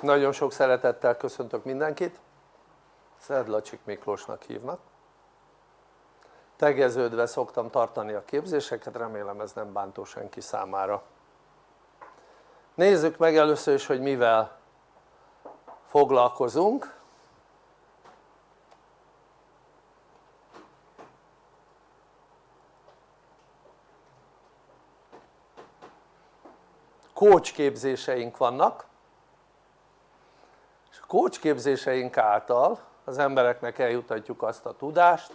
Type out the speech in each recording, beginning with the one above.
nagyon sok szeretettel köszöntök mindenkit. Szedlacsik Miklósnak hívnak. Tegeződve szoktam tartani a képzéseket, remélem ez nem bántó senki számára. Nézzük meg először is hogy mivel foglalkozunk. Coach képzéseink vannak és a coach képzéseink által az embereknek eljutatjuk azt a tudást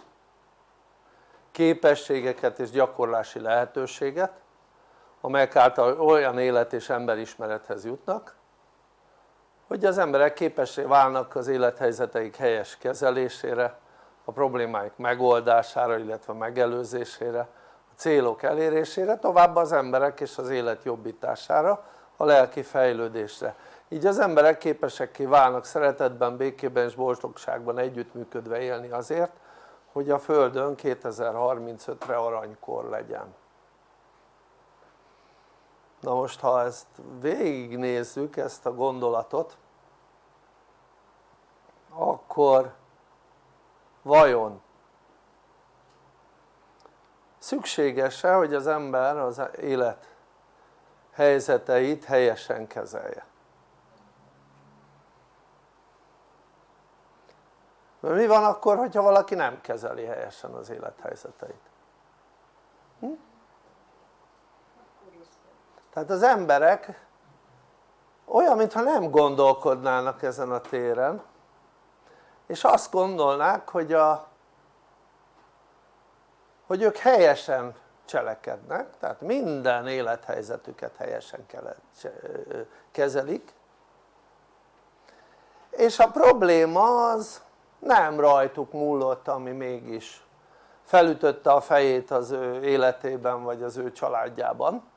képességeket és gyakorlási lehetőséget amelyek által olyan élet és emberismerethez jutnak hogy az emberek képessé válnak az élethelyzeteik helyes kezelésére a problémáik megoldására illetve megelőzésére a célok elérésére továbbá az emberek és az élet jobbítására a lelki fejlődésre így az emberek képesekké válnak szeretetben, békében és boldogságban együttműködve élni azért hogy a Földön 2035-re aranykor legyen. Na most ha ezt végignézzük ezt a gondolatot akkor vajon szükséges-e hogy az ember az élet helyzeteit helyesen kezelje mert mi van akkor hogyha valaki nem kezeli helyesen az élethelyzeteit? Hm? tehát az emberek olyan mintha nem gondolkodnának ezen a téren és azt gondolnák hogy a hogy ők helyesen cselekednek tehát minden élethelyzetüket helyesen kezelik és a probléma az nem rajtuk múlott ami mégis felütötte a fejét az ő életében vagy az ő családjában.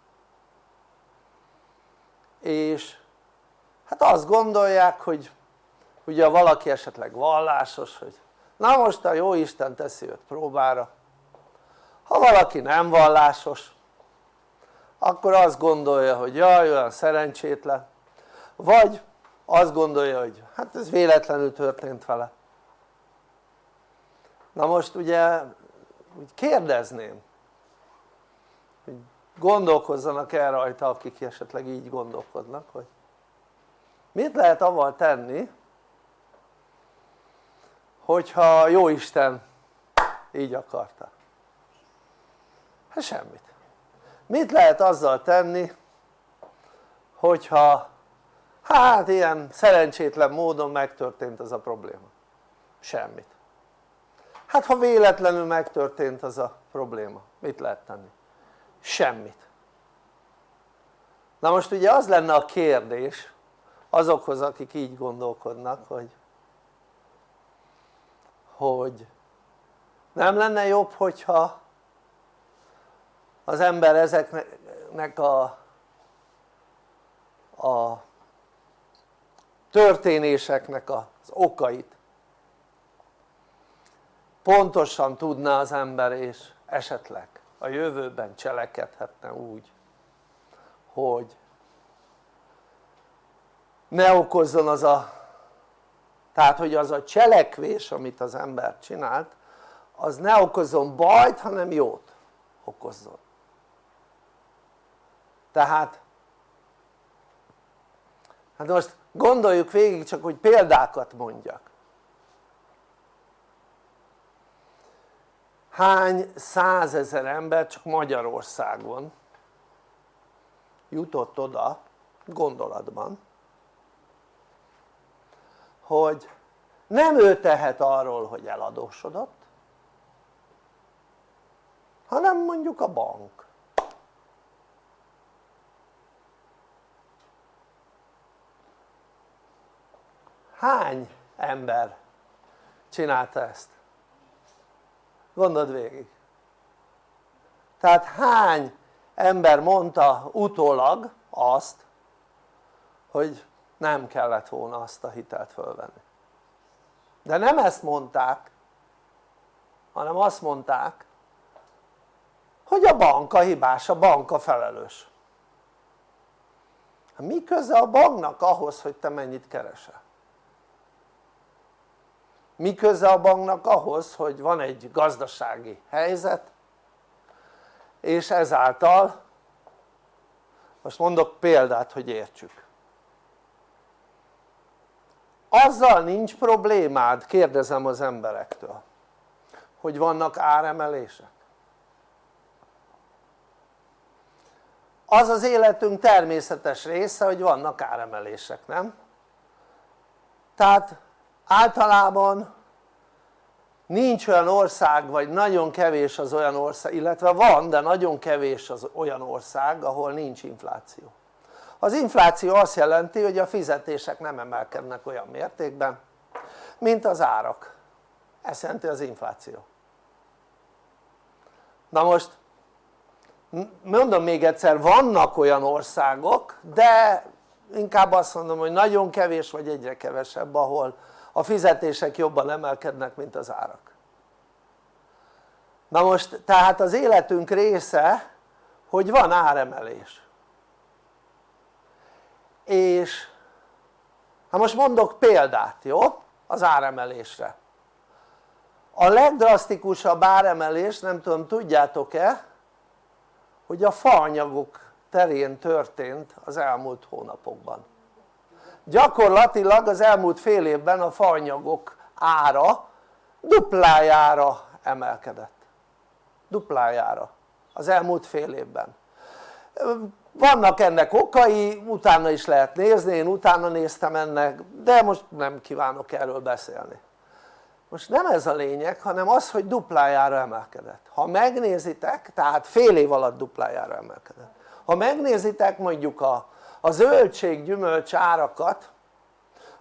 És hát azt gondolják hogy ugye valaki esetleg vallásos hogy na most a jó Isten teszi őt próbára. Ha valaki nem vallásos akkor azt gondolja hogy jaj olyan szerencsétlen. Vagy azt gondolja hogy hát ez véletlenül történt vele na most ugye úgy kérdezném hogy gondolkozzanak el rajta akik esetleg így gondolkodnak hogy mit lehet avval tenni hogyha jó Isten így akarta? Hát semmit. Mit lehet azzal tenni hogyha hát ilyen szerencsétlen módon megtörtént az a probléma? Semmit hát ha véletlenül megtörtént az a probléma mit lehet tenni? semmit na most ugye az lenne a kérdés azokhoz akik így gondolkodnak hogy hogy nem lenne jobb hogyha az ember ezeknek a, a történéseknek az okait pontosan tudná az ember és esetleg a jövőben cselekedhetne úgy hogy ne okozzon az a tehát hogy az a cselekvés amit az ember csinált az ne okozzon bajt hanem jót okozzon. Tehát hát most gondoljuk végig csak hogy példákat mondjak hány százezer ember csak Magyarországon jutott oda gondolatban hogy nem ő tehet arról hogy eladósodott hanem mondjuk a bank hány ember csinálta ezt? Gondold végig. Tehát hány ember mondta utólag azt hogy nem kellett volna azt a hitelt fölvenni? De nem ezt mondták hanem azt mondták hogy a bank a hibás, a bank a felelős. Mi köze a banknak ahhoz hogy te mennyit keresel? Mi köze a banknak ahhoz hogy van egy gazdasági helyzet és ezáltal most mondok példát hogy értsük azzal nincs problémád kérdezem az emberektől hogy vannak áremelések az az életünk természetes része hogy vannak áremelések nem? tehát általában nincs olyan ország vagy nagyon kevés az olyan ország illetve van de nagyon kevés az olyan ország ahol nincs infláció. Az infláció azt jelenti hogy a fizetések nem emelkednek olyan mértékben mint az árak. Ez jelenti az infláció. Na most mondom még egyszer vannak olyan országok de inkább azt mondom hogy nagyon kevés vagy egyre kevesebb ahol a fizetések jobban emelkednek mint az árak. Na most tehát az életünk része hogy van áremelés. És ha most mondok példát jó? Az áremelésre. A legdrasztikusabb áremelés nem tudom tudjátok-e hogy a faanyagok terén történt az elmúlt hónapokban gyakorlatilag az elmúlt fél évben a faanyagok ára duplájára emelkedett. Duplájára az elmúlt fél évben. Vannak ennek okai, utána is lehet nézni, én utána néztem ennek de most nem kívánok erről beszélni. Most nem ez a lényeg hanem az hogy duplájára emelkedett. Ha megnézitek tehát fél év alatt duplájára emelkedett. Ha megnézitek mondjuk a, a zöldség gyümölcs árakat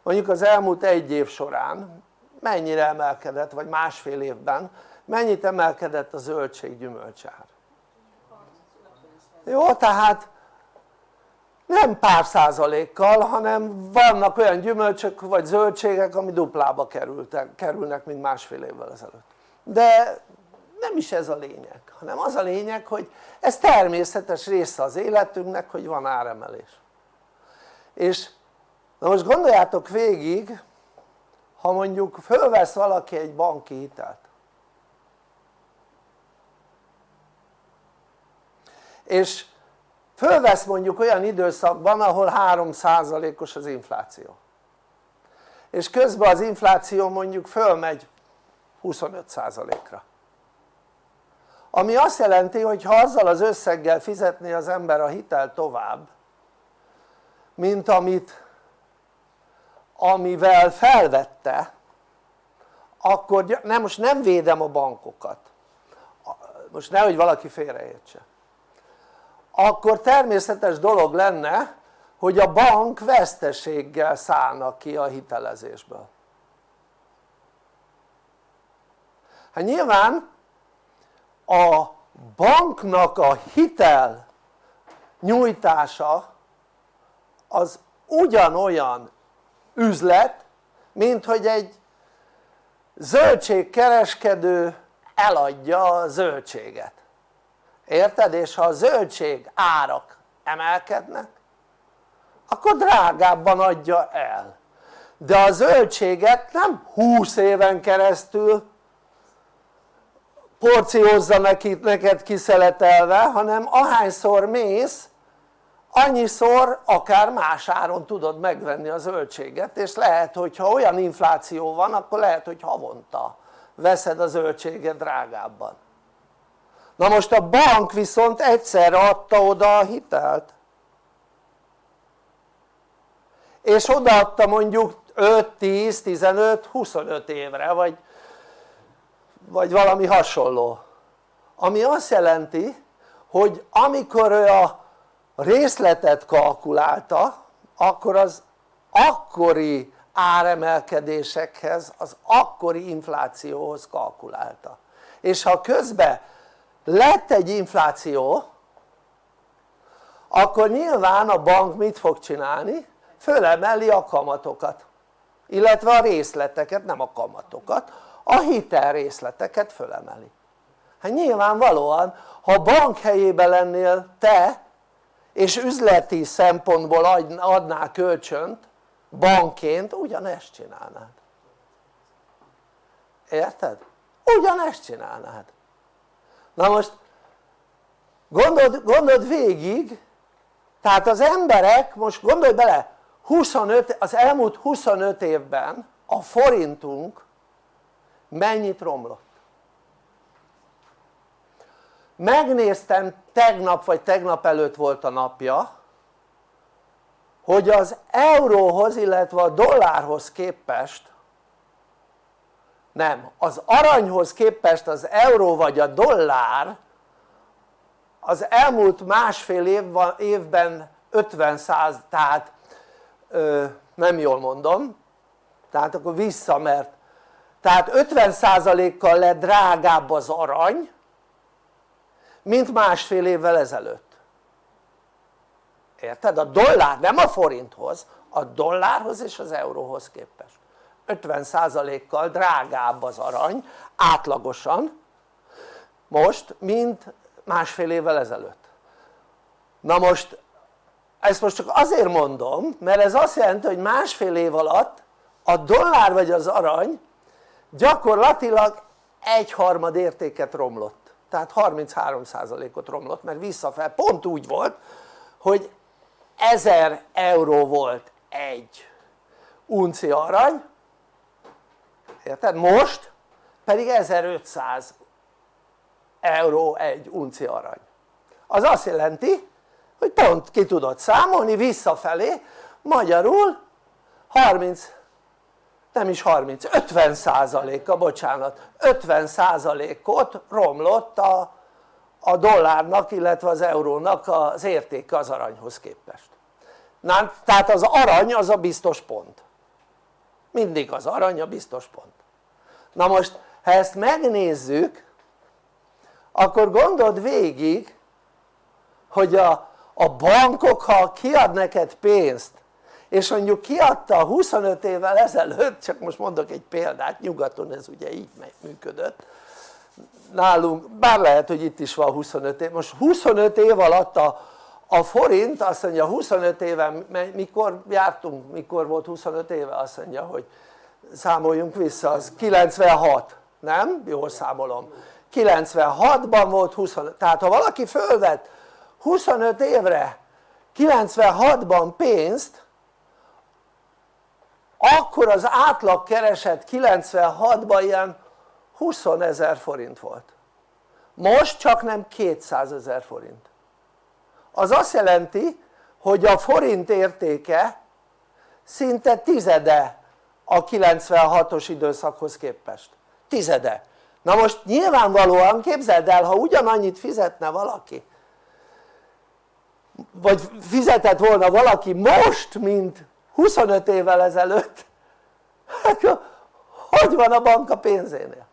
mondjuk az elmúlt egy év során mennyire emelkedett vagy másfél évben mennyit emelkedett a zöldség gyümölcsár jó tehát nem pár százalékkal hanem vannak olyan gyümölcsök vagy zöldségek ami duplába kerültek, kerülnek mint másfél évvel ezelőtt. De nem is ez a lényeg hanem az a lényeg hogy ez természetes része az életünknek hogy van áremelés és na most gondoljátok végig ha mondjuk fölvesz valaki egy banki hitelt. És fölvesz mondjuk olyan időszakban ahol 3%-os az infláció. És közben az infláció mondjuk fölmegy 25%-ra ami azt jelenti hogy ha azzal az összeggel fizetné az ember a hitel tovább mint amit amivel felvette akkor nem, most nem védem a bankokat. Most nehogy valaki félreértse. Akkor természetes dolog lenne hogy a bank veszteséggel szállna ki a hitelezésből. Hát nyilván a banknak a hitel nyújtása az ugyanolyan üzlet mint hogy egy zöldségkereskedő eladja a zöldséget érted? és ha a zöldség árak emelkednek akkor drágábban adja el de a zöldséget nem 20 éven keresztül porciózza neki, neked kiszeletelve hanem ahányszor mész annyiszor akár más áron tudod megvenni a zöldséget és lehet hogyha olyan infláció van akkor lehet hogy havonta veszed a zöldséget drágábban. Na most a bank viszont egyszerre adta oda a hitelt. És odaadta mondjuk 5, 10, 15, 25 évre vagy, vagy valami hasonló. Ami azt jelenti hogy amikor ő a részletet kalkulálta akkor az akkori áremelkedésekhez, az akkori inflációhoz kalkulálta és ha közben lett egy infláció akkor nyilván a bank mit fog csinálni? fölemeli a kamatokat illetve a részleteket, nem a kamatokat, a hitel részleteket fölemeli hát nyilvánvalóan ha bank helyében lennél te és üzleti szempontból adná kölcsönt bankként ugyanezt csinálnád. Érted? ugyanezt csinálnád. Na most gondold, gondold végig tehát az emberek most gondolj bele 25, az elmúlt 25 évben a forintunk mennyit romlott megnéztem tegnap vagy tegnap előtt volt a napja hogy az euróhoz illetve a dollárhoz képest nem, az aranyhoz képest az euró vagy a dollár az elmúlt másfél év, évben 50 száz, tehát ö, nem jól mondom tehát akkor vissza mert tehát 50%-kal lett drágább az arany mint másfél évvel ezelőtt. Érted? a dollár nem a forinthoz a dollárhoz és az euróhoz képest. 50%-kal drágább az arany átlagosan most mint másfél évvel ezelőtt. Na most ezt most csak azért mondom mert ez azt jelenti hogy másfél év alatt a dollár vagy az arany gyakorlatilag egyharmad értéket romlott tehát 33%-ot romlott mert visszafel pont úgy volt hogy 1000 euró volt egy unci arany érted? most pedig 1500 euró egy unci arany az azt jelenti hogy pont ki tudod számolni visszafelé magyarul 30 nem is 30, 50 százaléka, bocsánat, 50 százalékot romlott a, a dollárnak illetve az eurónak az értéke az aranyhoz képest. Na, tehát az arany az a biztos pont. Mindig az arany a biztos pont. Na most ha ezt megnézzük akkor gondold végig hogy a, a bankok ha kiad neked pénzt és mondjuk kiadta 25 évvel ezelőtt, csak most mondok egy példát, nyugaton ez ugye így működött nálunk, bár lehet hogy itt is van 25 év, most 25 év alatt a, a forint azt mondja 25 éve, mikor jártunk, mikor volt 25 éve azt mondja hogy számoljunk vissza, az 96, nem? jól számolom 96-ban volt 25, tehát ha valaki fölvett 25 évre 96-ban pénzt akkor az átlag kereset 96-ban ilyen 20 ezer forint volt. Most csak nem 200 ezer forint. Az azt jelenti hogy a forint értéke szinte tizede a 96-os időszakhoz képest. Tizede. Na most nyilvánvalóan képzeld el ha ugyanannyit fizetne valaki vagy fizetett volna valaki most mint 25 évvel ezelőtt. Akkor hogy van a bank a pénzénél?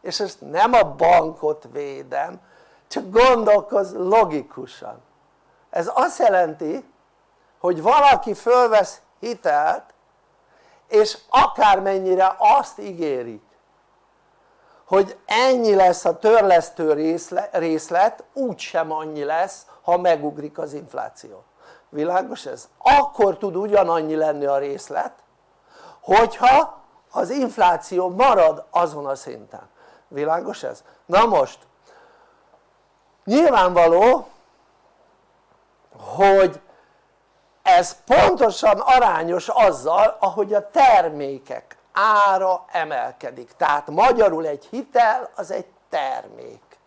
és ezt nem a bankot védem csak gondolkoz logikusan. Ez azt jelenti hogy valaki fölvesz hitelt és akármennyire azt ígérik hogy ennyi lesz a törlesztő részlet úgysem annyi lesz ha megugrik az infláció világos ez? akkor tud ugyanannyi lenni a részlet hogyha az infláció marad azon a szinten világos ez? na most nyilvánvaló hogy ez pontosan arányos azzal ahogy a termékek ára emelkedik tehát magyarul egy hitel az egy termék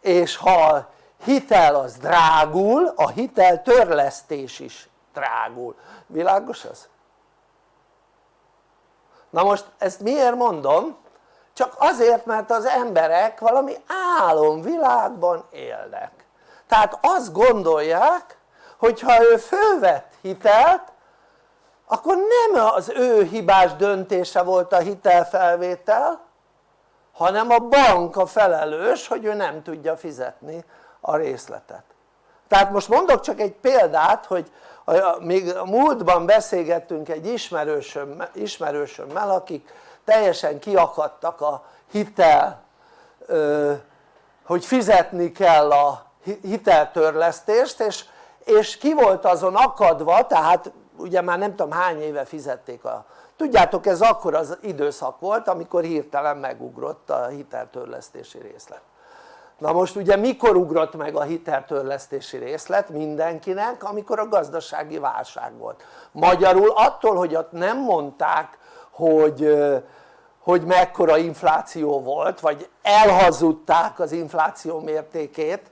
és ha hitel az drágul, a hitel törlesztés is drágul, világos ez? na most ezt miért mondom? csak azért mert az emberek valami álomvilágban élnek tehát azt gondolják hogy ha ő fölvett hitelt akkor nem az ő hibás döntése volt a hitelfelvétel hanem a bank a felelős hogy ő nem tudja fizetni a részletet. Tehát most mondok csak egy példát hogy még a múltban beszélgettünk egy ismerősöm, ismerősömmel akik teljesen kiakadtak a hitel hogy fizetni kell a hiteltörlesztést és, és ki volt azon akadva tehát ugye már nem tudom hány éve fizették a tudjátok ez akkor az időszak volt amikor hirtelen megugrott a hiteltörlesztési részlet na most ugye mikor ugrott meg a hiteltörlesztési részlet mindenkinek amikor a gazdasági válság volt? Magyarul attól hogy ott nem mondták hogy hogy mekkora infláció volt vagy elhazudták az infláció mértékét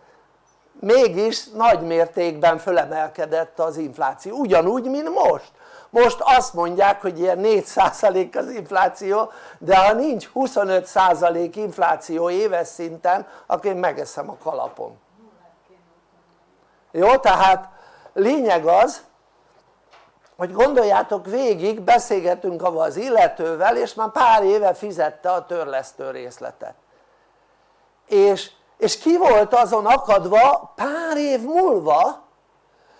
mégis nagy mértékben fölemelkedett az infláció. Ugyanúgy mint most most azt mondják hogy ilyen 4% az infláció de ha nincs 25% infláció éves szinten akkor én megeszem a kalapom. Jó tehát lényeg az hogy gondoljátok végig beszélgetünk az illetővel és már pár éve fizette a törlesztő részletet. És, és ki volt azon akadva pár év múlva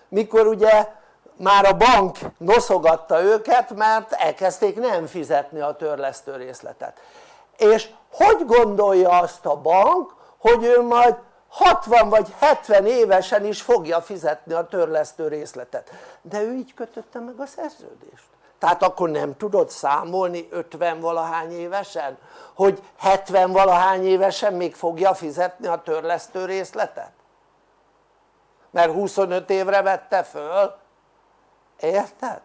mikor ugye már a bank noszogatta őket mert elkezdték nem fizetni a törlesztő részletet. És hogy gondolja azt a bank hogy ő majd 60 vagy 70 évesen is fogja fizetni a törlesztő részletet? De ő így kötötte meg a szerződést. Tehát akkor nem tudod számolni 50 valahány évesen hogy 70 valahány évesen még fogja fizetni a törlesztő részletet? Mert 25 évre vette föl érted?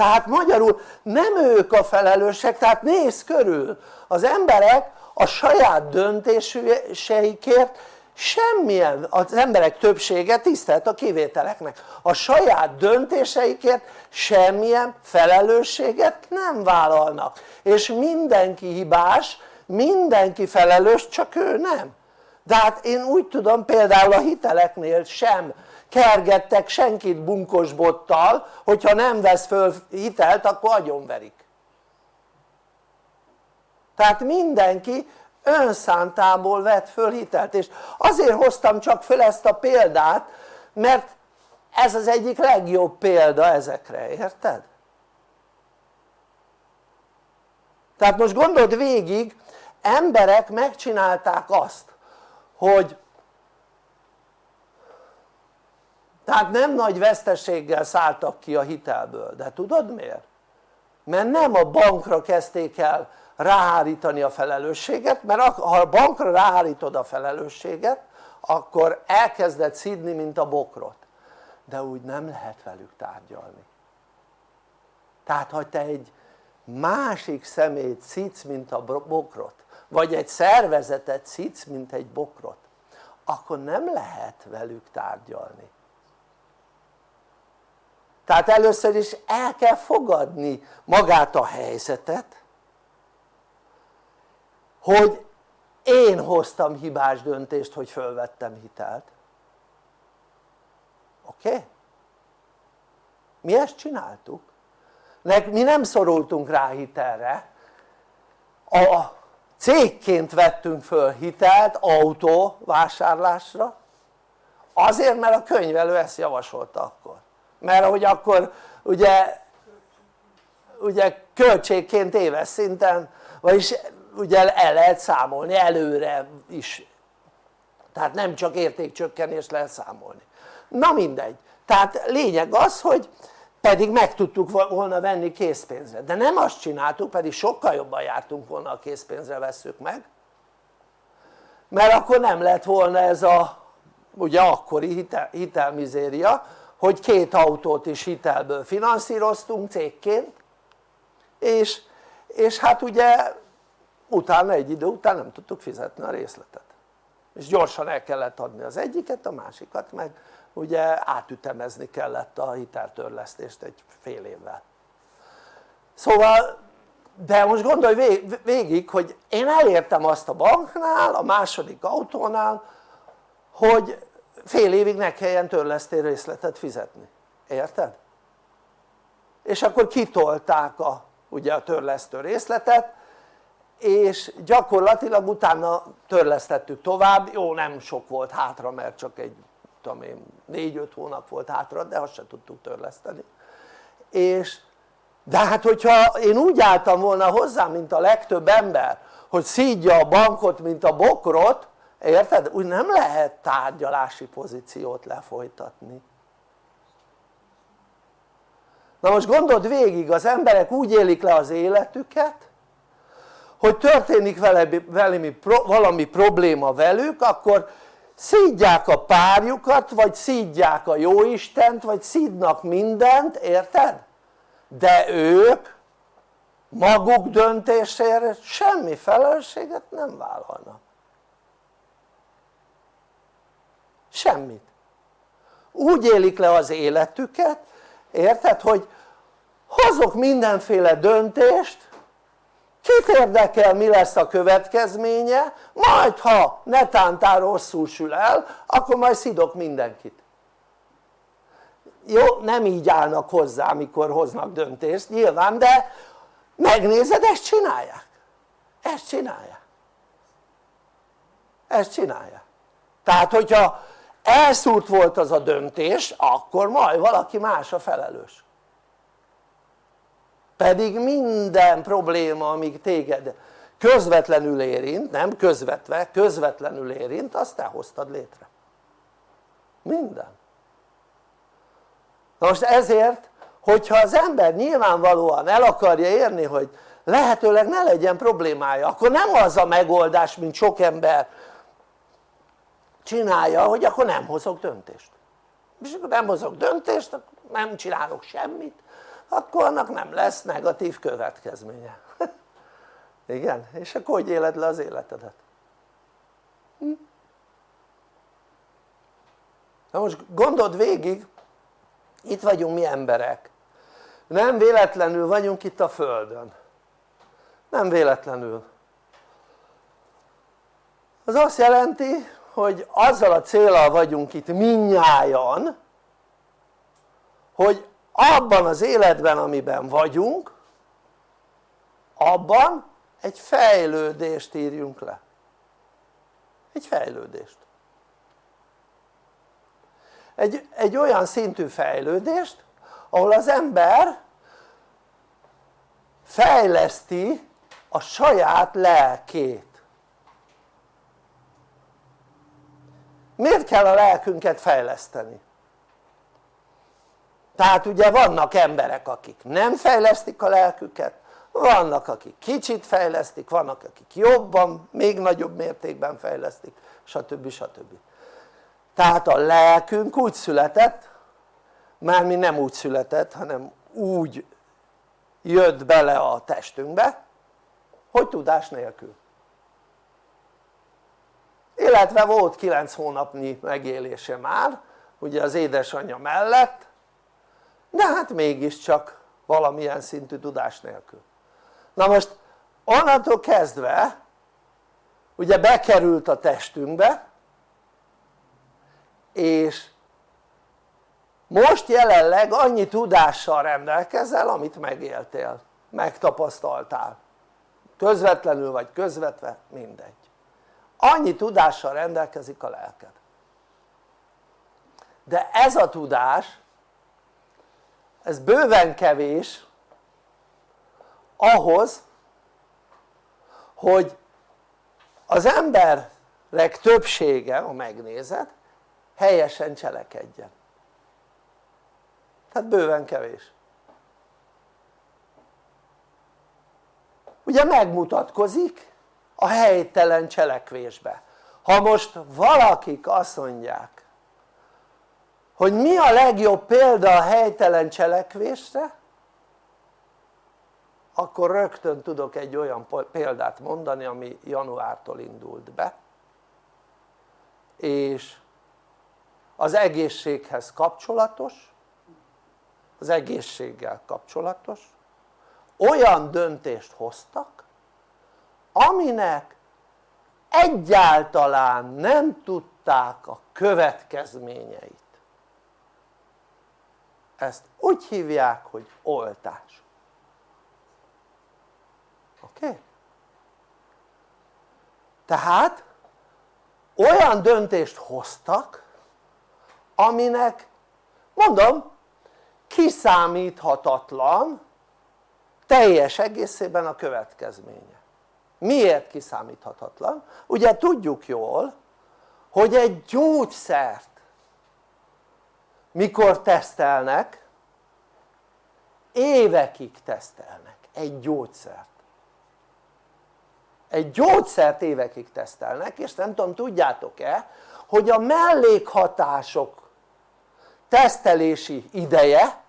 tehát magyarul nem ők a felelősek tehát nézz körül. Az emberek a saját döntéseikért semmilyen, az emberek többsége tisztelt a kivételeknek. A saját döntéseikért semmilyen felelősséget nem vállalnak. És mindenki hibás, mindenki felelős csak ő nem. De hát én úgy tudom például a hiteleknél sem kergettek senkit bunkosbottal hogyha nem vesz föl hitelt akkor agyonverik tehát mindenki önszántából vett föl hitelt és azért hoztam csak föl ezt a példát mert ez az egyik legjobb példa ezekre, érted? tehát most gondold végig emberek megcsinálták azt hogy tehát nem nagy veszteséggel szálltak ki a hitelből, de tudod miért? mert nem a bankra kezdték el ráhárítani a felelősséget mert ha a bankra ráhárítod a felelősséget akkor elkezded szidni mint a bokrot. De úgy nem lehet velük tárgyalni. Tehát ha te egy másik szemét szidsz mint a bokrot vagy egy szervezetet szidsz mint egy bokrot akkor nem lehet velük tárgyalni tehát először is el kell fogadni magát a helyzetet hogy én hoztam hibás döntést hogy fölvettem hitelt oké? Okay? mi ezt csináltuk mi nem szorultunk rá hitelre a cégként vettünk föl hitelt autó vásárlásra azért mert a könyvelő ezt javasolta akkor mert hogy akkor ugye ugye költségként éves szinten vagyis ugye el lehet számolni előre is. Tehát nem csak értékcsökkenést lehet számolni. Na mindegy. Tehát lényeg az hogy pedig meg tudtuk volna venni készpénzre. De nem azt csináltuk pedig sokkal jobban jártunk volna a készpénzre vesszük meg. Mert akkor nem lett volna ez a ugye akkori hitel, hitelmizéria hogy két autót is hitelből finanszíroztunk cégként és, és hát ugye utána egy idő után nem tudtuk fizetni a részletet. És gyorsan el kellett adni az egyiket, a másikat meg ugye átütemezni kellett a hiteltörlesztést egy fél évvel. Szóval de most gondolj végig hogy én elértem azt a banknál, a második autónál hogy fél évig ne kelljen törlesztél részletet fizetni, érted? és akkor kitolták a, ugye a törlesztő részletet és gyakorlatilag utána törlesztettük tovább, jó nem sok volt hátra mert csak egy tudom én 4-5 hónap volt hátra de azt se tudtuk törleszteni. És de hát hogyha én úgy álltam volna hozzá mint a legtöbb ember hogy szídja a bankot mint a bokrot érted? úgy nem lehet tárgyalási pozíciót lefolytatni na most gondold végig az emberek úgy élik le az életüket hogy történik vele, valami, valami probléma velük akkor szídják a párjukat vagy szídják a jóistent vagy szídnak mindent érted? de ők maguk döntésére semmi felelősséget nem vállalnak semmit. Úgy élik le az életüket érted hogy hozok mindenféle döntést kit érdekel mi lesz a következménye majd ha netántán rosszul sül el akkor majd szidok mindenkit. Jó nem így állnak hozzá amikor hoznak döntést nyilván de megnézed ezt csinálják. Ezt csinálják. Ezt csinálják. Tehát hogyha elszúrt volt az a döntés akkor majd valaki más a felelős. Pedig minden probléma amíg téged közvetlenül érint, nem közvetve, közvetlenül érint azt te hoztad létre. Minden. Na most ezért hogyha az ember nyilvánvalóan el akarja érni hogy lehetőleg ne legyen problémája akkor nem az a megoldás mint sok ember csinálja hogy akkor nem hozok döntést és akkor nem hozok döntést akkor nem csinálok semmit akkor annak nem lesz negatív következménye igen? és akkor hogy éled le az életedet? Hm? na most gondold végig itt vagyunk mi emberek nem véletlenül vagyunk itt a földön nem véletlenül az azt jelenti hogy azzal a célral vagyunk itt minnyájan hogy abban az életben amiben vagyunk abban egy fejlődést írjunk le. Egy fejlődést. Egy, egy olyan szintű fejlődést ahol az ember fejleszti a saját lelkét miért kell a lelkünket fejleszteni? tehát ugye vannak emberek akik nem fejlesztik a lelküket vannak akik kicsit fejlesztik, vannak akik jobban, még nagyobb mértékben fejlesztik stb. stb. tehát a lelkünk úgy született mi nem úgy született hanem úgy jött bele a testünkbe hogy tudás nélkül illetve volt 9 hónapnyi megélése már ugye az édesanyja mellett de hát mégiscsak valamilyen szintű tudás nélkül. Na most onnantól kezdve ugye bekerült a testünkbe és most jelenleg annyi tudással rendelkezel amit megéltél, megtapasztaltál. Közvetlenül vagy közvetve, mindegy annyi tudással rendelkezik a lelked. De ez a tudás ez bőven kevés ahhoz hogy az emberek többsége ha megnézed helyesen cselekedjen. Tehát bőven kevés. Ugye megmutatkozik a helytelen cselekvésbe. Ha most valakik azt mondják hogy mi a legjobb példa a helytelen cselekvésre akkor rögtön tudok egy olyan példát mondani ami januártól indult be és az egészséghez kapcsolatos az egészséggel kapcsolatos. Olyan döntést hoztak aminek egyáltalán nem tudták a következményeit ezt úgy hívják hogy oltás oké? Okay? tehát olyan döntést hoztak aminek mondom kiszámíthatatlan teljes egészében a következménye miért kiszámíthatatlan? ugye tudjuk jól hogy egy gyógyszert mikor tesztelnek évekig tesztelnek egy gyógyszert egy gyógyszert évekig tesztelnek és nem tudom tudjátok-e hogy a mellékhatások tesztelési ideje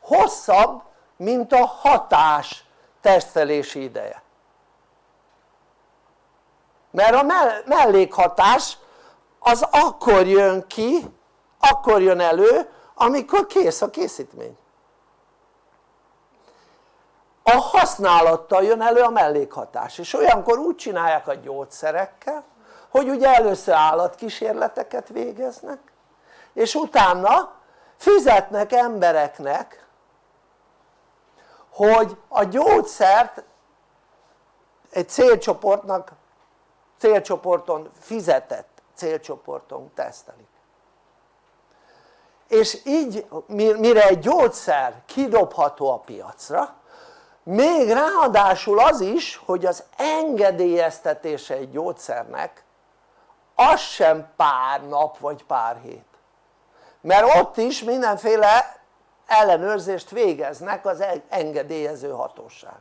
hosszabb mint a hatás tesztelési ideje mert a mellékhatás az akkor jön ki, akkor jön elő amikor kész a készítmény. A használattal jön elő a mellékhatás és olyankor úgy csinálják a gyógyszerekkel hogy ugye először állatkísérleteket végeznek és utána fizetnek embereknek hogy a gyógyszert egy célcsoportnak célcsoporton fizetett célcsoporton tesztelik. És így mire egy gyógyszer kidobható a piacra még ráadásul az is hogy az engedélyeztetése egy gyógyszernek az sem pár nap vagy pár hét. Mert ott is mindenféle ellenőrzést végeznek az engedélyező hatóság.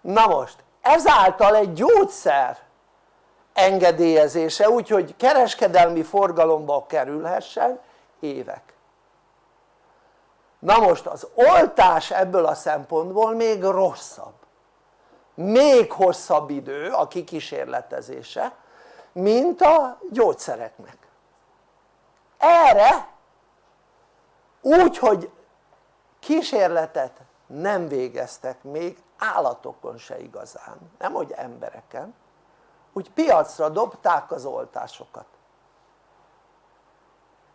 Na most ezáltal egy gyógyszer engedélyezése úgyhogy kereskedelmi forgalomba kerülhessen évek. Na most az oltás ebből a szempontból még rosszabb. Még hosszabb idő a kikísérletezése mint a gyógyszereknek. Erre úgy hogy kísérletet nem végeztek még állatokon se igazán, nem hogy embereken úgy piacra dobták az oltásokat.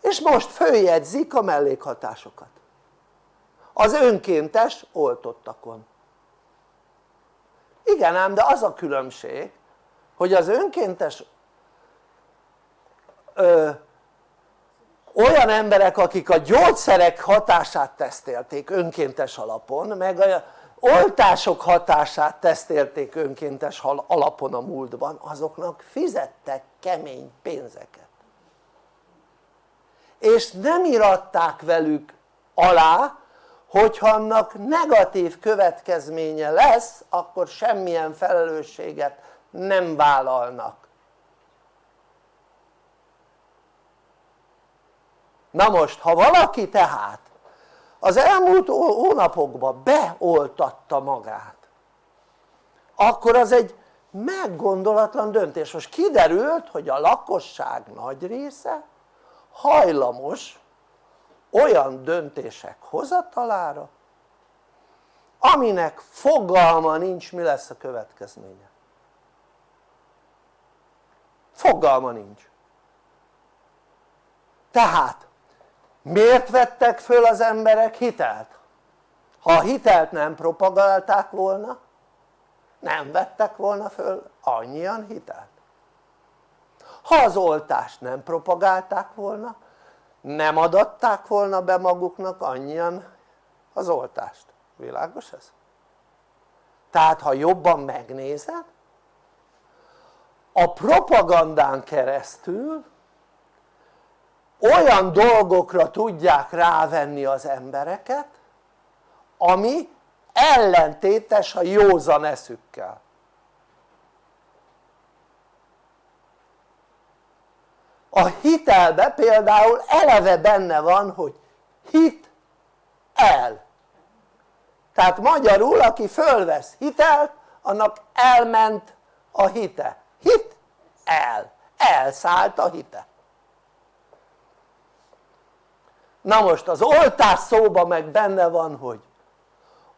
És most följegyzik a mellékhatásokat. Az önkéntes oltottakon. Igen ám de az a különbség hogy az önkéntes ö, olyan emberek akik a gyógyszerek hatását tesztelték önkéntes alapon meg a oltások hatását tesztelték önkéntes alapon a múltban. Azoknak fizettek kemény pénzeket. És nem iratták velük alá hogyha annak negatív következménye lesz akkor semmilyen felelősséget nem vállalnak. Na most ha valaki tehát az elmúlt hónapokban beoltatta magát. Akkor az egy meggondolatlan döntés. Most kiderült hogy a lakosság nagy része hajlamos olyan döntések hozatalára aminek fogalma nincs mi lesz a következménye. Fogalma nincs. Tehát miért vettek föl az emberek hitelt? ha a hitelt nem propagálták volna nem vettek volna föl annyian hitelt ha az oltást nem propagálták volna nem adatták volna be maguknak annyian az oltást, világos ez? tehát ha jobban megnézed a propagandán keresztül olyan dolgokra tudják rávenni az embereket ami ellentétes a józan eszükkel. A hitelbe például eleve benne van hogy hit el. Tehát magyarul aki fölvesz hitelt annak elment a hite. Hit el, elszállt a hite na most az oltás szóba meg benne van hogy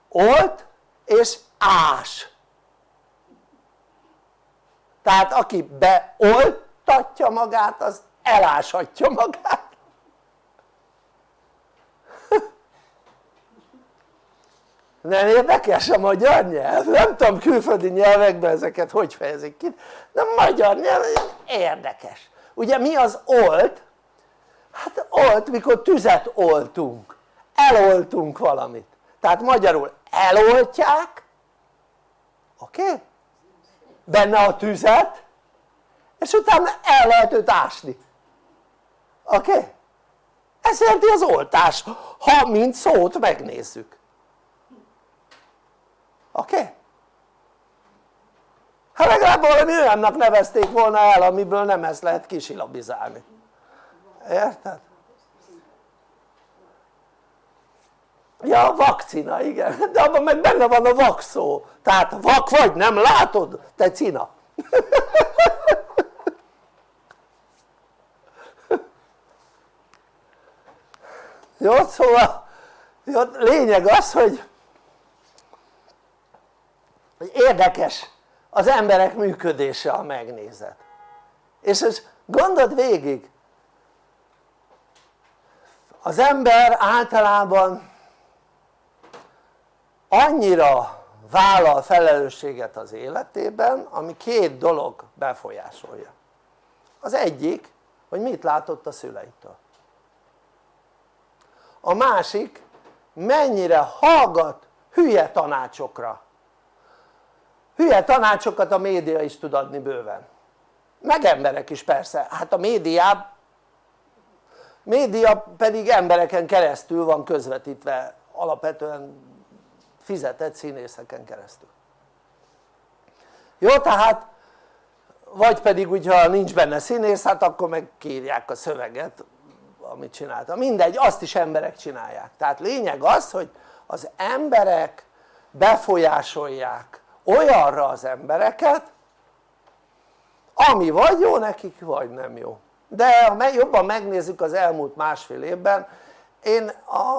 olt és ás tehát aki beoltatja magát az eláshatja magát nem érdekes a magyar nyelv? nem tudom külföldi nyelvekben ezeket hogy fejezik ki de magyar nyelv érdekes ugye mi az olt? Hát olt mikor tüzet oltunk eloltunk valamit tehát magyarul eloltják oké? Okay? benne a tüzet és utána el lehet őt ásni oké? Okay? ez jelenti az oltás ha mint szót megnézzük oké? Okay? hát legalább valami olyannak nevezték volna el amiből nem ezt lehet kisilabizálni érted? ja a vakcina igen. De abban meg benne van a vak szó. Tehát vak vagy nem látod? Te cina. Jó szóval jó, lényeg az hogy érdekes az emberek működése a megnézet és ez gondold végig az ember általában annyira vállal felelősséget az életében ami két dolog befolyásolja. Az egyik hogy mit látott a szüleitől. A másik mennyire hallgat hülye tanácsokra. Hülye tanácsokat a média is tud adni bőven. Meg emberek is persze, hát a média média pedig embereken keresztül van közvetítve alapvetően fizetett színészeken keresztül. Jó tehát vagy pedig hogyha nincs benne színész hát akkor meg a szöveget amit csinálta, mindegy azt is emberek csinálják. Tehát lényeg az hogy az emberek befolyásolják olyanra az embereket ami vagy jó nekik vagy nem jó de ha jobban megnézzük az elmúlt másfél évben én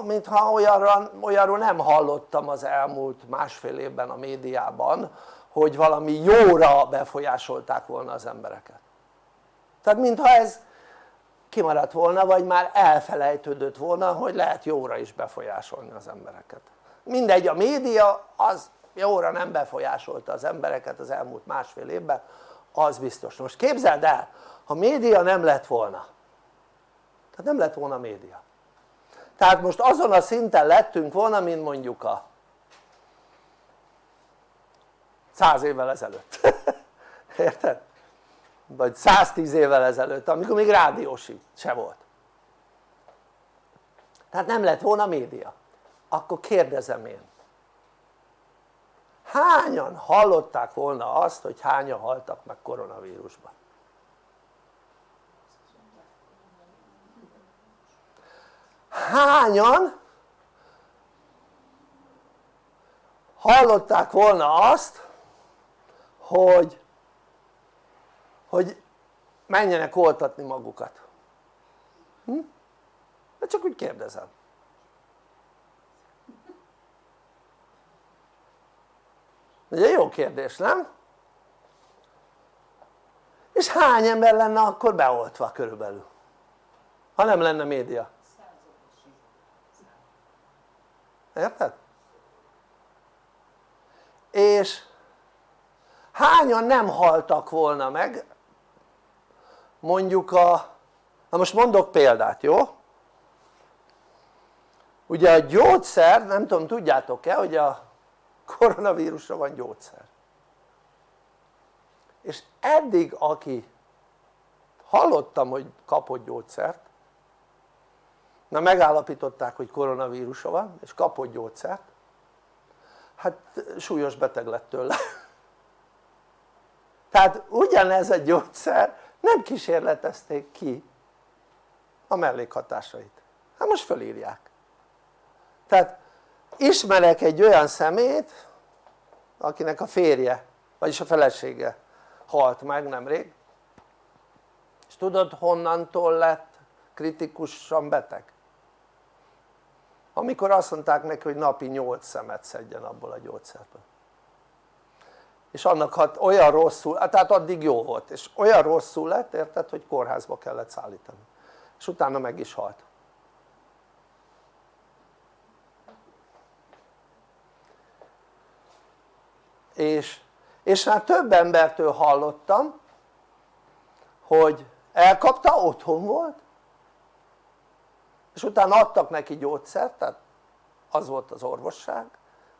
mintha olyanra, olyanról nem hallottam az elmúlt másfél évben a médiában hogy valami jóra befolyásolták volna az embereket. Tehát mintha ez kimaradt volna vagy már elfelejtődött volna hogy lehet jóra is befolyásolni az embereket. Mindegy a média az jóra nem befolyásolta az embereket az elmúlt másfél évben az biztos. Most képzeld el ha média nem lett volna. Tehát nem lett volna média. Tehát most azon a szinten lettünk volna mint mondjuk a száz évvel ezelőtt. Érted? vagy 110 évvel ezelőtt amikor még rádiósi se volt. Tehát nem lett volna média. Akkor kérdezem én. Hányan hallották volna azt hogy hányan haltak meg koronavírusban? Hányan? Hallották volna azt hogy hogy menjenek oltatni magukat. Hm? de csak úgy kérdezem. Ugye jó kérdés nem? és hány ember lenne akkor beoltva körülbelül? Ha nem lenne média érted? és hányan nem haltak volna meg mondjuk a na most mondok példát jó? ugye a gyógyszer nem tudom tudjátok-e hogy a koronavírusra van gyógyszer és eddig aki hallottam hogy kapott gyógyszert na megállapították hogy koronavírusa van és kapott gyógyszert. Hát súlyos beteg lett tőle. Tehát ugyanez a gyógyszer nem kísérletezték ki a mellékhatásait. Hát most fölírják. Tehát ismerek egy olyan szemét akinek a férje vagyis a felesége halt meg nemrég. És tudod honnantól lett kritikusan beteg? Amikor azt mondták neki hogy napi 8 szemet szedjen abból a gyógyszerből. És annak hat olyan rosszul, hát tehát addig jó volt. És olyan rosszul lett érted hogy kórházba kellett szállítani. És utána meg is halt. És, és már több embertől hallottam hogy elkapta, otthon volt és utána adtak neki gyógyszert, tehát az volt az orvosság,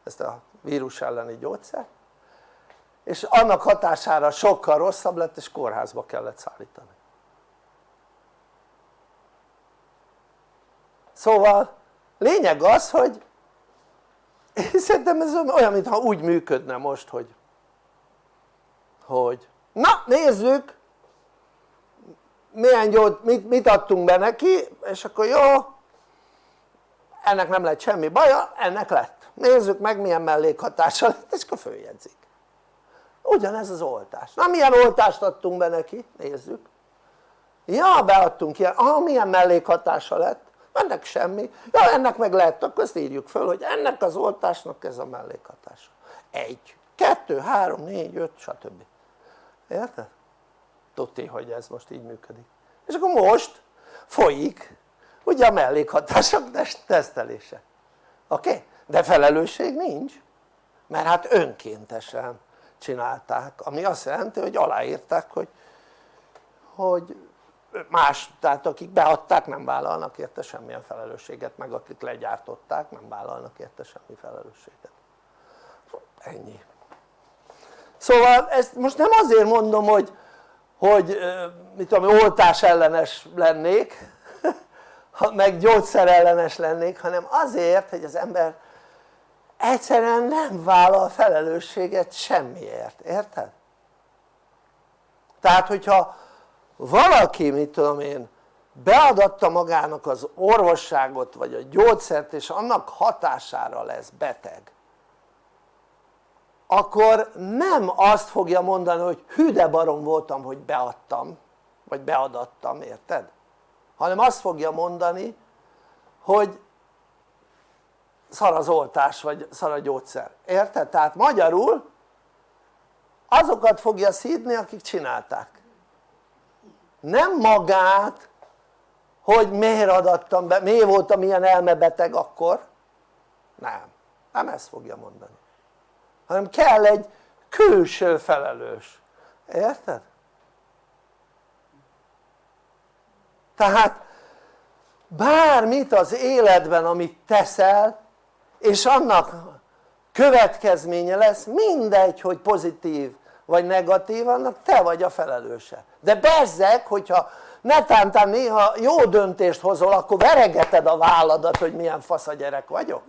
ezt a vírus elleni gyógyszert és annak hatására sokkal rosszabb lett és kórházba kellett szállítani. Szóval lényeg az hogy én szerintem ez olyan mintha úgy működne most hogy hogy na nézzük milyen gyógy, mit, mit adtunk be neki és akkor jó ennek nem lett semmi baja, ennek lett. Nézzük meg milyen mellékhatása lett és akkor följegyzik. Ugyanez az oltás, na milyen oltást adtunk be neki, nézzük. Ja beadtunk ilyen, ah milyen mellékhatása lett? Ennek semmi, ja ennek meg lett, akkor ezt írjuk föl hogy ennek az oltásnak ez a mellékhatása. Egy, kettő, három, négy, öt stb. Érted? Tudti hogy ez most így működik és akkor most folyik ugye a mellékhatások tesztelése oké? Okay? de felelősség nincs mert hát önkéntesen csinálták ami azt jelenti hogy aláírták hogy hogy más, tehát akik beadták nem vállalnak érte semmilyen felelősséget meg akik legyártották nem vállalnak érte semmi felelősséget ennyi szóval ezt most nem azért mondom hogy hogy mit tudom oltás ellenes lennék meg gyógyszer ellenes lennék hanem azért hogy az ember egyszerűen nem vállal felelősséget semmiért, érted? tehát hogyha valaki mit tudom én beadatta magának az orvosságot vagy a gyógyszert és annak hatására lesz beteg akkor nem azt fogja mondani hogy hű de barom voltam hogy beadtam vagy beadattam érted? hanem azt fogja mondani hogy szar az oltás vagy szar a gyógyszer, érted? tehát magyarul azokat fogja szídni akik csinálták. Nem magát hogy miért adattam be, miért voltam ilyen elmebeteg akkor. Nem, nem ezt fogja mondani hanem kell egy külső felelős, érted? tehát bármit az életben amit teszel és annak következménye lesz mindegy hogy pozitív vagy negatív annak te vagy a felelőse. De bezzeg hogyha netántán néha jó döntést hozol akkor veregeted a válladat hogy milyen fasz a gyerek vagyok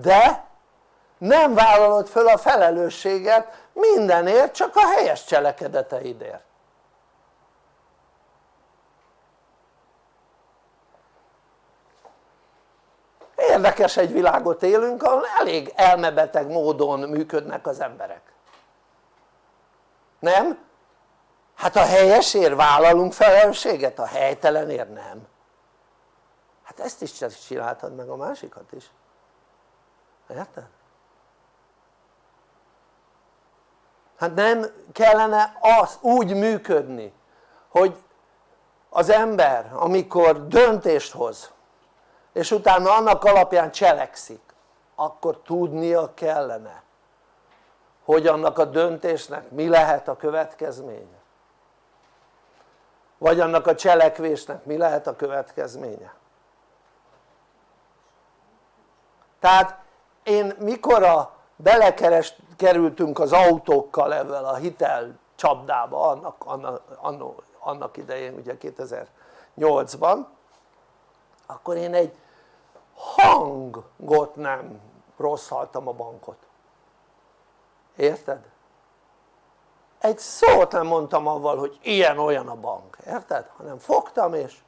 de nem vállalod föl a felelősséget mindenért csak a helyes cselekedeteidért. Érdekes egy világot élünk ahol elég elmebeteg módon működnek az emberek. Nem? hát a helyesért vállalunk felelősséget, a helytelenért nem. Hát ezt is csináltad meg a másikat is érted? hát nem kellene az úgy működni hogy az ember amikor döntést hoz és utána annak alapján cselekszik akkor tudnia kellene hogy annak a döntésnek mi lehet a következménye vagy annak a cselekvésnek mi lehet a következménye tehát én mikor a belekerültünk az autókkal ebben a hitel csapdába annak, annak, annak, idején ugye 2008-ban akkor én egy hangot nem rosszaltam a bankot érted? egy szót nem mondtam avval hogy ilyen olyan a bank, érted? hanem fogtam és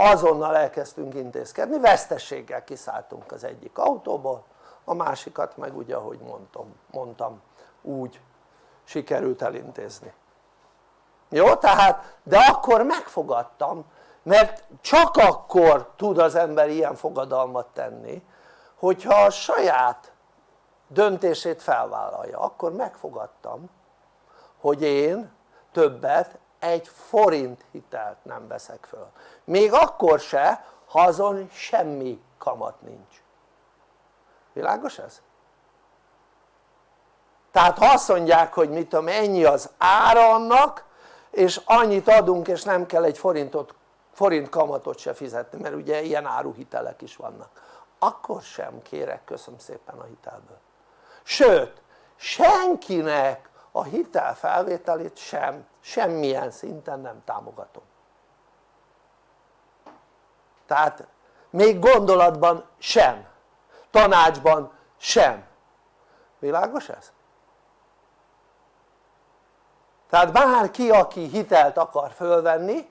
azonnal elkezdtünk intézkedni, vesztességgel kiszálltunk az egyik autóból a másikat meg ugye ahogy mondtam, mondtam úgy sikerült elintézni jó? tehát de akkor megfogadtam mert csak akkor tud az ember ilyen fogadalmat tenni hogyha a saját döntését felvállalja, akkor megfogadtam hogy én többet egy forint hitelt nem veszek föl. Még akkor se ha azon semmi kamat nincs. Világos ez? tehát ha azt mondják hogy mit tudom ennyi az ára annak és annyit adunk és nem kell egy forintot forint kamatot se fizetni mert ugye ilyen áruhitelek is vannak. Akkor sem kérek köszönöm szépen a hitelből. Sőt senkinek a hitel felvételét sem semmilyen szinten nem támogatom. Tehát még gondolatban sem. Tanácsban sem. Világos ez? tehát bárki aki hitelt akar fölvenni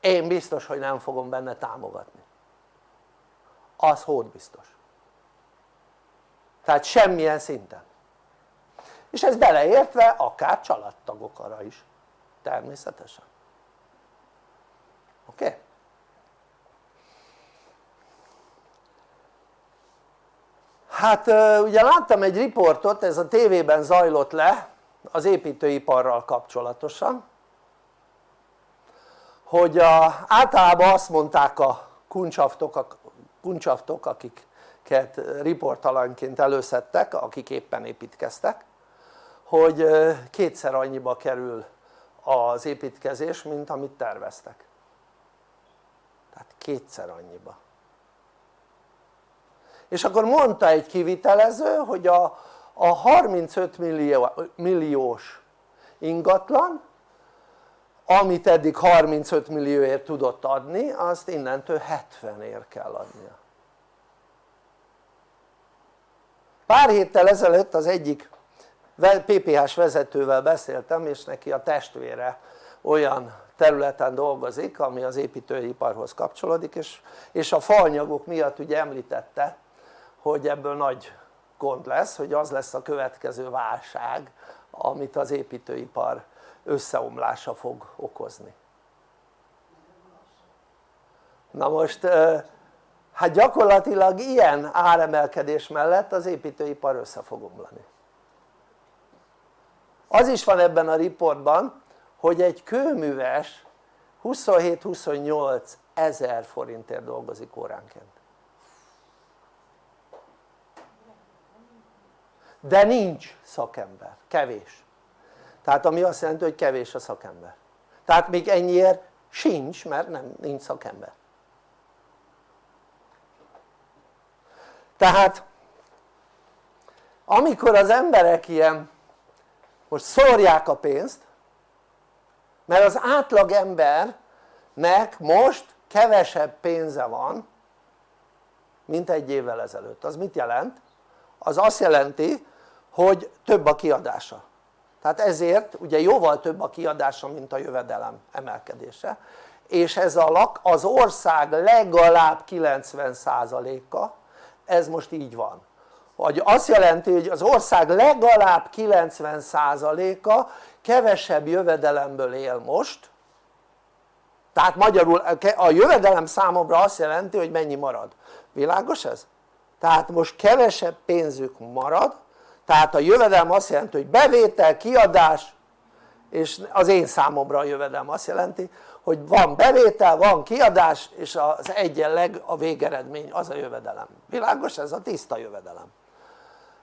én biztos hogy nem fogom benne támogatni. Az hód biztos. Tehát semmilyen szinten. És ez beleértve akár családtagokra is természetesen oké? Hát ugye láttam egy riportot, ez a tévében zajlott le az építőiparral kapcsolatosan hogy a, általában azt mondták a kuncsaftok, a kuncsaftok akiket riportalanként előszedtek akik éppen építkeztek hogy kétszer annyiba kerül az építkezés mint amit terveztek. Tehát kétszer annyiba. És akkor mondta egy kivitelező hogy a, a 35 millió, milliós ingatlan amit eddig 35 millióért tudott adni azt innentől 70 ér kell adnia. Pár héttel ezelőtt az egyik PPH-s vezetővel beszéltem és neki a testvére olyan területen dolgozik ami az építőiparhoz kapcsolódik és, és a faanyagok miatt ugye említette hogy ebből nagy gond lesz hogy az lesz a következő válság amit az építőipar összeomlása fog okozni. Na most hát gyakorlatilag ilyen áremelkedés mellett az építőipar össze fog omlani az is van ebben a riportban hogy egy kőműves 27-28 ezer forintért dolgozik óránként. De nincs szakember, kevés. Tehát ami azt jelenti hogy kevés a szakember. Tehát még ennyiért sincs mert nem, nincs szakember. Tehát amikor az emberek ilyen most szórják a pénzt mert az átlag embernek most kevesebb pénze van mint egy évvel ezelőtt, az mit jelent? az azt jelenti hogy több a kiadása. Tehát ezért ugye jóval több a kiadása mint a jövedelem emelkedése. És ez a lak, az ország legalább 90%-a ez most így van vagy azt jelenti hogy az ország legalább 90%-a kevesebb jövedelemből él most. Tehát magyarul a jövedelem számomra azt jelenti hogy mennyi marad, világos ez? tehát most kevesebb pénzük marad. Tehát a jövedelem azt jelenti hogy bevétel, kiadás és az én számomra a jövedelem azt jelenti hogy van bevétel, van kiadás és az egyenleg a végeredmény az a jövedelem, világos? ez? A tiszta jövedelem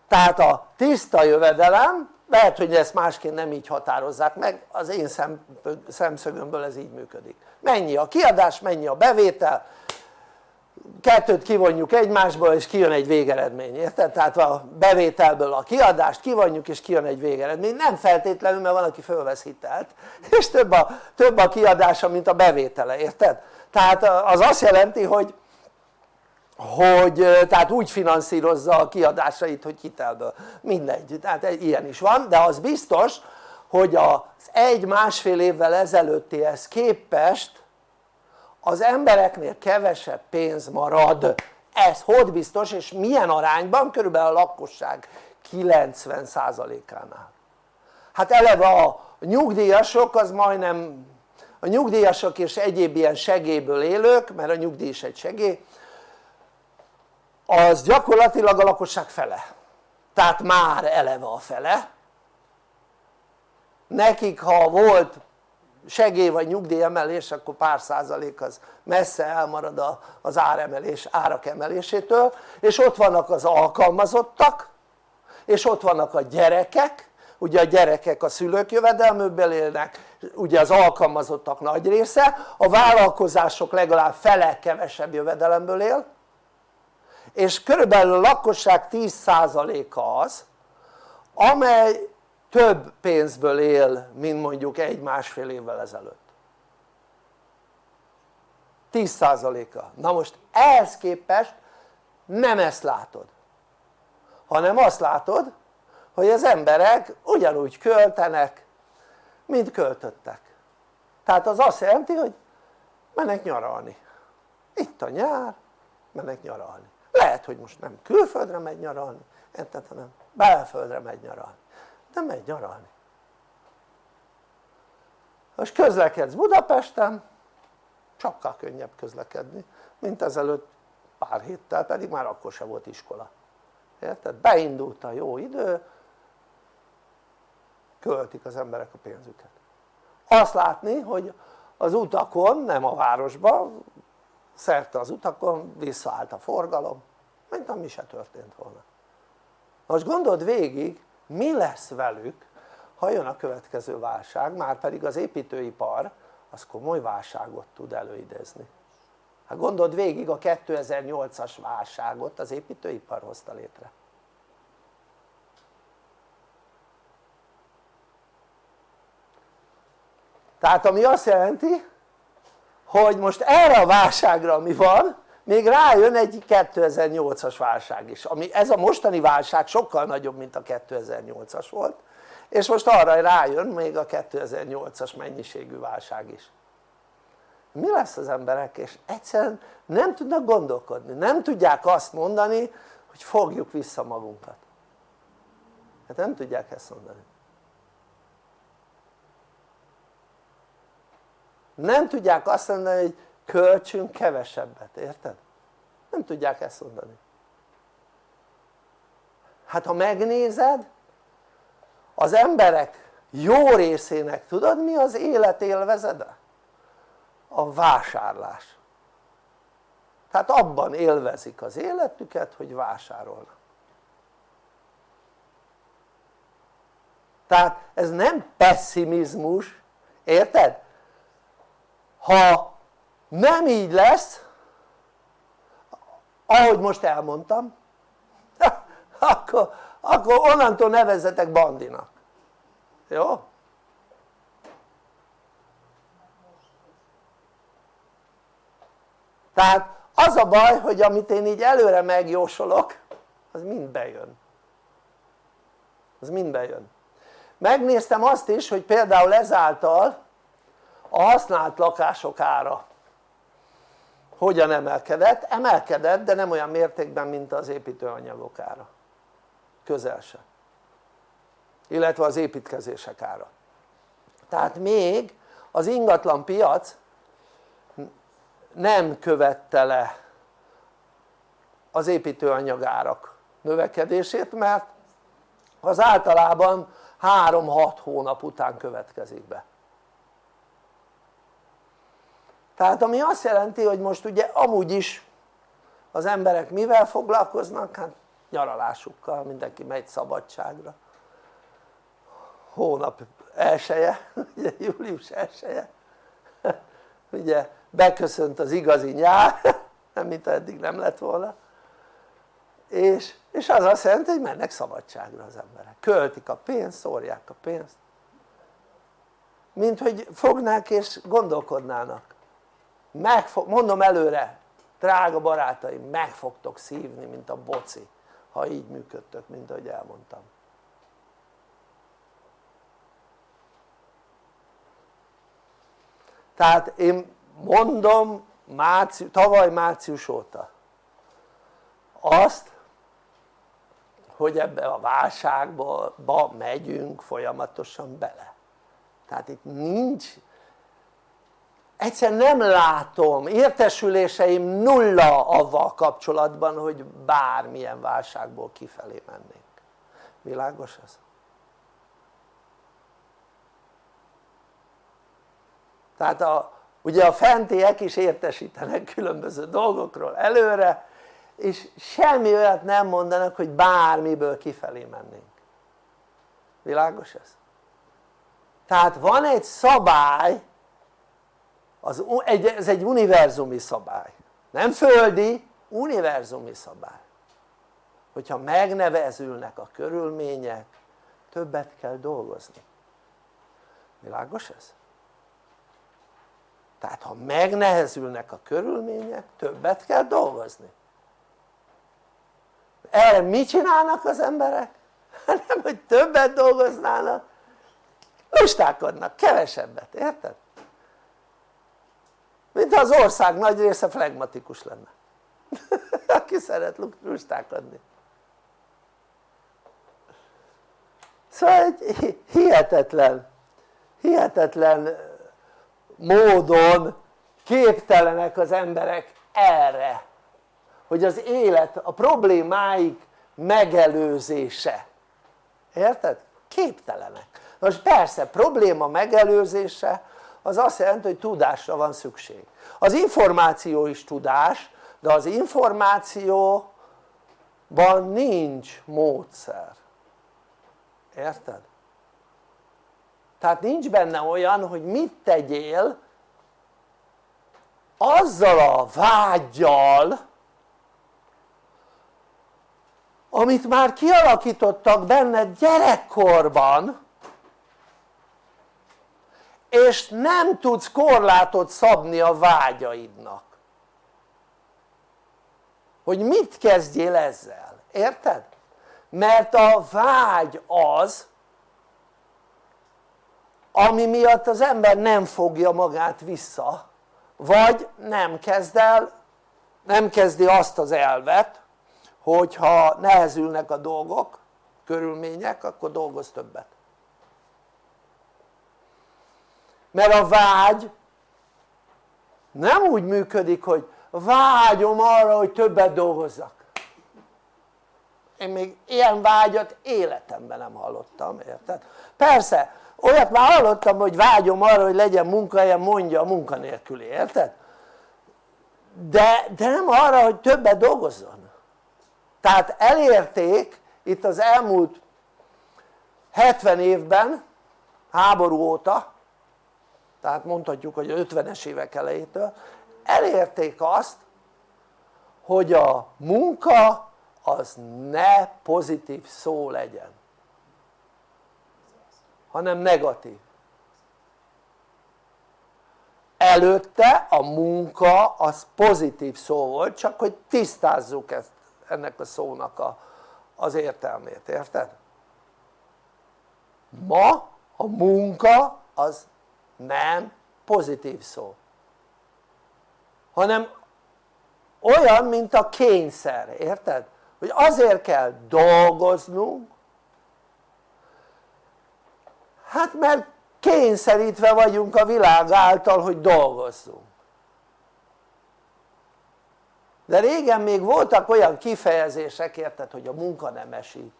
tehát a tiszta jövedelem lehet hogy ezt másként nem így határozzák meg az én szemszögömből ez így működik mennyi a kiadás, mennyi a bevétel kettőt kivonjuk egymásból és kijön egy végeredmény, érted? tehát a bevételből a kiadást kivonjuk és kijön egy végeredmény, nem feltétlenül mert van aki fölvesz hitelt és több a, több a kiadása mint a bevétele, érted? tehát az azt jelenti hogy hogy tehát úgy finanszírozza a kiadásait hogy hitelből, mindegy, tehát ilyen is van de az biztos hogy az egy-másfél évvel ezelőttihez képest az embereknél kevesebb pénz marad. Ez hogy biztos és milyen arányban? körülbelül a lakosság 90%-ánál hát eleve a nyugdíjasok az majdnem a nyugdíjasok és egyéb ilyen segélyből élők mert a nyugdíj is egy segély az gyakorlatilag a lakosság fele. Tehát már eleve a fele. Nekik ha volt segély vagy nyugdíjemelés akkor pár százalék az messze elmarad az áremelés, árak emelésétől. És ott vannak az alkalmazottak és ott vannak a gyerekek. Ugye a gyerekek a szülők jövedelmőből élnek ugye az alkalmazottak nagy része. A vállalkozások legalább fele kevesebb jövedelemből él és körülbelül a lakosság 10%-a az amely több pénzből él mint mondjuk egy-másfél évvel ezelőtt. 10%-a, na most ehhez képest nem ezt látod. Hanem azt látod hogy az emberek ugyanúgy költenek mint költöttek. Tehát az azt jelenti hogy mennek nyaralni. Itt a nyár mennek nyaralni lehet hogy most nem külföldre megy nyaralni érted hanem belföldre megy nyaralni. De megy nyaralni. Most közlekedsz Budapesten sokkal könnyebb közlekedni mint ezelőtt pár héttel pedig már akkor se volt iskola. Érted? beindult a jó idő költik az emberek a pénzüket. Azt látni hogy az utakon, nem a városban szerte az utakon visszaállt a forgalom mint ami se történt volna. Most gondold végig mi lesz velük ha jön a következő válság, már pedig az építőipar az komoly válságot tud előidézni. Hát gondold végig a 2008-as válságot az építőipar hozta létre. Tehát ami azt jelenti hogy most erre a válságra ami van még rájön egy 2008-as válság is ami ez a mostani válság sokkal nagyobb mint a 2008-as volt és most arra rájön még a 2008-as mennyiségű válság is. Mi lesz az emberek? És egyszerűen nem tudnak gondolkodni, nem tudják azt mondani hogy fogjuk vissza magunkat. Hát nem tudják ezt mondani nem tudják azt mondani hogy költsünk kevesebbet, érted? nem tudják ezt mondani hát ha megnézed az emberek jó részének tudod mi az élet élvezede? a vásárlás tehát abban élvezik az életüket hogy vásárolnak tehát ez nem pessimizmus, érted? Ha nem így lesz ahogy most elmondtam akkor, akkor onnantól nevezzetek bandinak. Jó? tehát az a baj hogy amit én így előre megjósolok az mind bejön. Az mind bejön. Megnéztem azt is hogy például ezáltal a használt lakások ára. Hogyan emelkedett? emelkedett de nem olyan mértékben mint az építőanyagok ára. Közel se. Illetve az építkezések ára. Tehát még az ingatlan piac nem követte le az építőanyagárak növekedését mert az általában 3-6 hónap után következik be tehát ami azt jelenti hogy most ugye amúgy is az emberek mivel foglalkoznak? hát nyaralásukkal, mindenki megy szabadságra. Hónap elsője, ugye július elsője ugye beköszönt az igazi nyár nem mint eddig nem lett volna. És, és az azt jelenti hogy mennek szabadságra az emberek. Költik a pénzt, szórják a pénzt. Mint hogy fognák és gondolkodnának meg fog, mondom előre drága barátaim meg fogtok szívni mint a boci ha így működtök mint ahogy elmondtam. Tehát én mondom március, tavaly március óta azt hogy ebbe a válságba megyünk folyamatosan bele. Tehát itt nincs egyszer nem látom, értesüléseim nulla avval kapcsolatban hogy bármilyen válságból kifelé mennénk világos ez? tehát a, ugye a fentiek is értesítenek különböző dolgokról előre és semmi olyat nem mondanak hogy bármiből kifelé mennénk világos ez? tehát van egy szabály az, egy, ez egy univerzumi szabály nem földi, univerzumi szabály hogyha megnevezülnek a körülmények többet kell dolgozni világos ez? tehát ha megnehezülnek a körülmények többet kell dolgozni erre mit csinálnak az emberek? nem hogy többet dolgoznának lustákodnak, kevesebbet, érted? Mint az ország nagy része flegmatikus lenne. Aki szeret lustákodni szóval egy hihetetlen hihetetlen módon képtelenek az emberek erre hogy az élet, a problémáik megelőzése. Érted? képtelenek. Most persze probléma megelőzése az azt jelenti hogy tudásra van szükség az információ is tudás de az információban nincs módszer érted? tehát nincs benne olyan hogy mit tegyél azzal a vágyjal amit már kialakítottak benned gyerekkorban és nem tudsz korlátot szabni a vágyaidnak hogy mit kezdjél ezzel, érted? mert a vágy az ami miatt az ember nem fogja magát vissza vagy nem kezd el nem kezdi azt az elvet hogyha nehezülnek a dolgok körülmények akkor dolgoz többet mert a vágy nem úgy működik hogy vágyom arra hogy többet dolgozzak én még ilyen vágyat életemben nem hallottam, érted? persze olyat már hallottam hogy vágyom arra hogy legyen munkahelyem mondja a munkanélküli, érted? de, de nem arra hogy többet dolgozzon tehát elérték itt az elmúlt 70 évben háború óta tehát mondhatjuk hogy 50-es évek elejétől elérték azt hogy a munka az ne pozitív szó legyen hanem negatív előtte a munka az pozitív szó volt csak hogy tisztázzuk ezt, ennek a szónak a, az értelmét, érted? ma a munka az nem pozitív szó hanem olyan mint a kényszer, érted? hogy azért kell dolgoznunk hát mert kényszerítve vagyunk a világ által hogy dolgozzunk de régen még voltak olyan kifejezések érted hogy a munka nem esít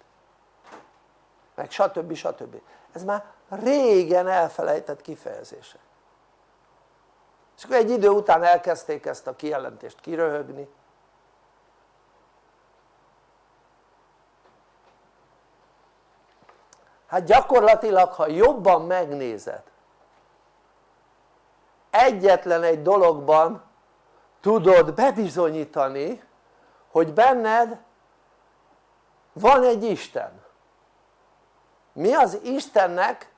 meg stb. stb. ez már régen elfelejtett kifejezések és akkor egy idő után elkezdték ezt a kijelentést kiröhögni. Hát gyakorlatilag ha jobban megnézed egyetlen egy dologban tudod bebizonyítani hogy benned van egy Isten. Mi az Istennek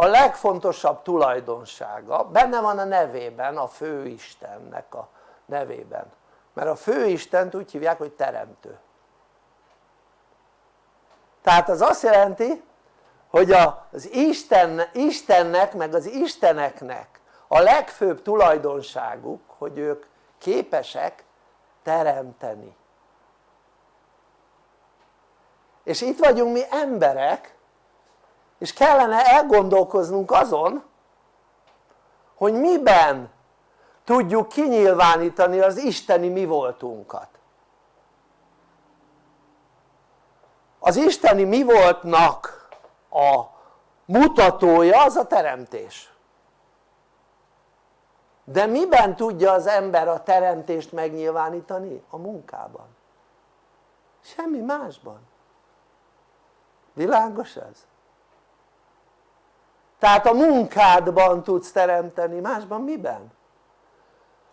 a legfontosabb tulajdonsága benne van a nevében, a főistennek a nevében. Mert a főistent úgy hívják hogy teremtő. Tehát az azt jelenti hogy az Isten, Istennek meg az Isteneknek a legfőbb tulajdonságuk hogy ők képesek teremteni. És itt vagyunk mi emberek és kellene elgondolkoznunk azon hogy miben tudjuk kinyilvánítani az isteni mi voltunkat az isteni mi voltnak a mutatója az a teremtés de miben tudja az ember a teremtést megnyilvánítani? a munkában semmi másban világos ez? Tehát a munkádban tudsz teremteni, másban miben?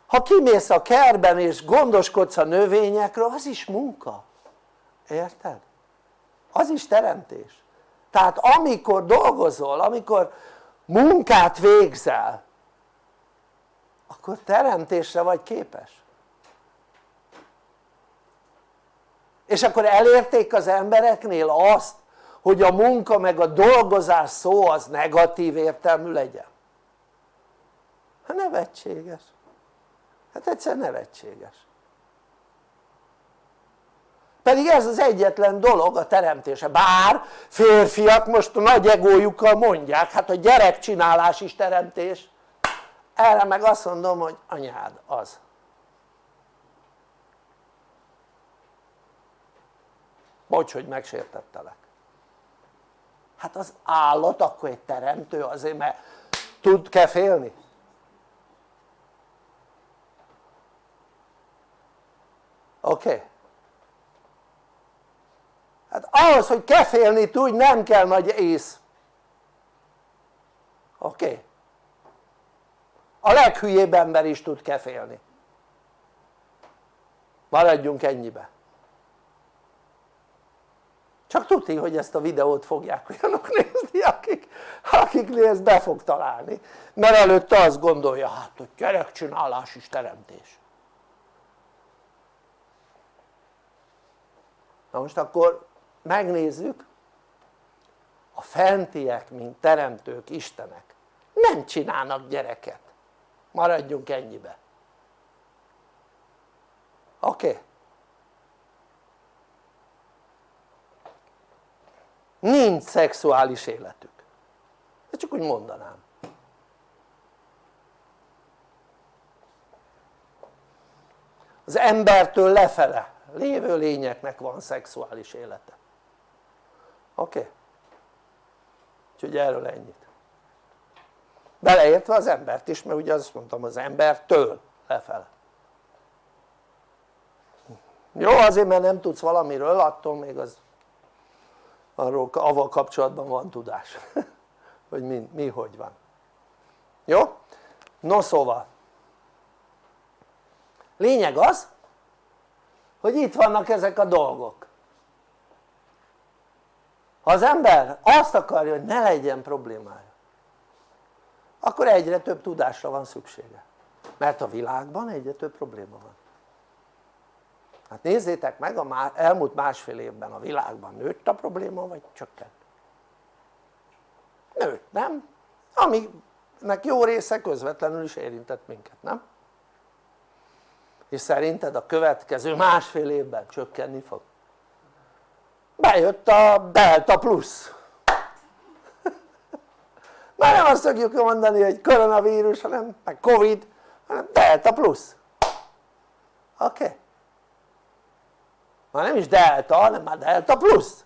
ha kimész a kerben és gondoskodsz a növényekről az is munka, érted? az is teremtés tehát amikor dolgozol, amikor munkát végzel akkor teremtésre vagy képes és akkor elérték az embereknél azt hogy a munka meg a dolgozás szó az negatív értelmű legyen? Hát nevetséges. Hát egyszer nevetséges. Pedig ez az egyetlen dolog a teremtése, bár férfiak most a nagy egójukkal mondják, hát a gyerekcsinálás is teremtés. Erre meg azt mondom hogy anyád az. Bocs hogy megsértettelek hát az állat akkor egy teremtő azért mert tud kefélni oké? Okay? hát ahhoz hogy kefélni tudj nem kell nagy ész oké? Okay? a leghülyébb ember is tud kefélni maradjunk ennyibe csak tudni hogy ezt a videót fogják olyanok nézni akik, akiknél ez be fog találni mert előtte azt gondolja hát hogy gyerekcsinálás is teremtés na most akkor megnézzük a fentiek mint teremtők, istenek nem csinálnak gyereket maradjunk ennyibe oké? Okay? Nincs szexuális életük de csak úgy mondanám az embertől lefele lévő lényeknek van szexuális élete oké? Okay? úgyhogy erről ennyit beleértve az embert is mert ugye azt mondtam az embertől lefele jó azért mert nem tudsz valamiről attól még az arról avval kapcsolatban van tudás. Hogy mi, mi hogy van. Jó? no szóval. Lényeg az hogy itt vannak ezek a dolgok. Ha az ember azt akarja hogy ne legyen problémája akkor egyre több tudásra van szüksége. Mert a világban egyre több probléma van hát nézzétek meg a elmúlt másfél évben a világban nőtt a probléma vagy csökkent? nőtt nem? aminek jó része közvetlenül is érintett minket nem? és szerinted a következő másfél évben csökkenni fog? bejött a delta plusz már nem azt fogjuk mondani hogy koronavírus hanem meg covid hanem delta plusz oké? Okay? Már nem is delta hanem már delta plusz.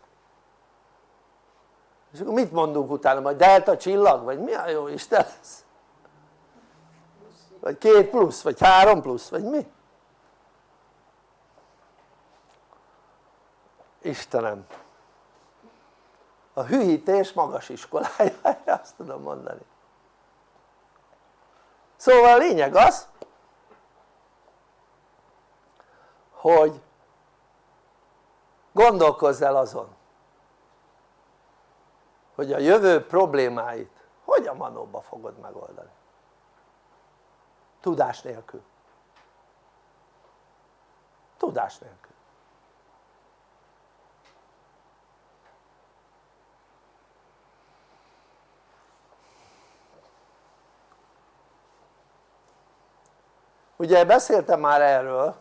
És akkor mit mondunk utána? Majd delta csillag? Vagy mi a jó Isten lesz? vagy két plusz vagy három plusz vagy mi? Istenem. A hűítés magas iskolája azt tudom mondani. Szóval a lényeg az hogy gondolkozz el azon hogy a jövő problémáit hogy a manóba fogod megoldani? Tudás nélkül. Tudás nélkül. Ugye beszéltem már erről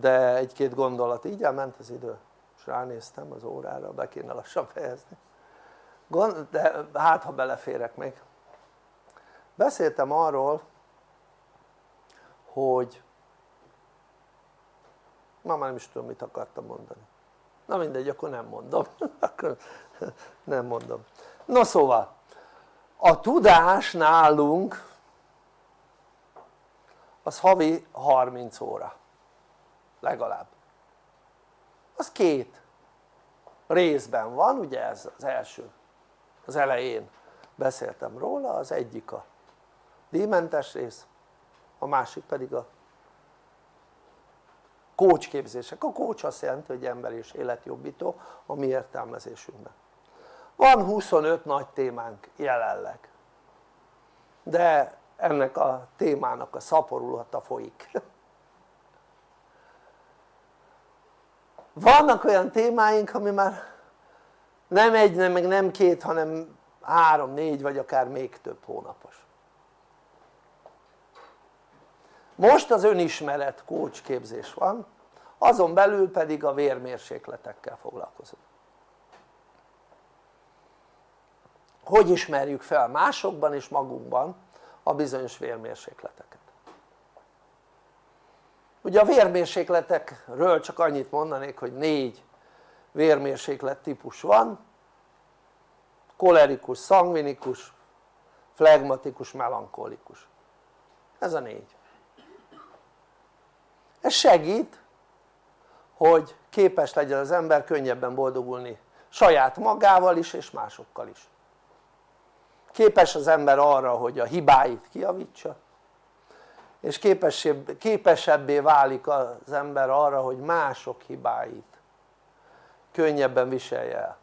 de egy-két gondolat így elment az idő és ránéztem az órára be kéne lassan fejezni. De hát ha beleférek még. Beszéltem arról hogy ma már nem is tudom mit akartam mondani. Na mindegy akkor nem mondom. Akkor nem mondom. No szóval a tudás nálunk az havi 30 óra legalább. Az két részben van ugye ez az első az elején beszéltem róla az egyik a díjmentes rész a másik pedig a coach képzések, a coach azt jelenti hogy ember és életjobbító a mi értelmezésünkben. Van 25 nagy témánk jelenleg de ennek a témának a szaporulata folyik vannak olyan témáink ami már nem egy, nem, meg nem két hanem három, négy vagy akár még több hónapos. Most az önismeret coach képzés van azon belül pedig a vérmérsékletekkel foglalkozunk. Hogy ismerjük fel másokban és magunkban a bizonyos vérmérsékleteket ugye a vérmérsékletekről csak annyit mondanék hogy négy vérmérséklet típus van. Kolerikus, szangvinikus, flegmatikus, melankolikus. Ez a négy. Ez segít hogy képes legyen az ember könnyebben boldogulni saját magával is és másokkal is. Képes az ember arra hogy a hibáit kiavítsa és képesebbé válik az ember arra hogy mások hibáit könnyebben viselje el.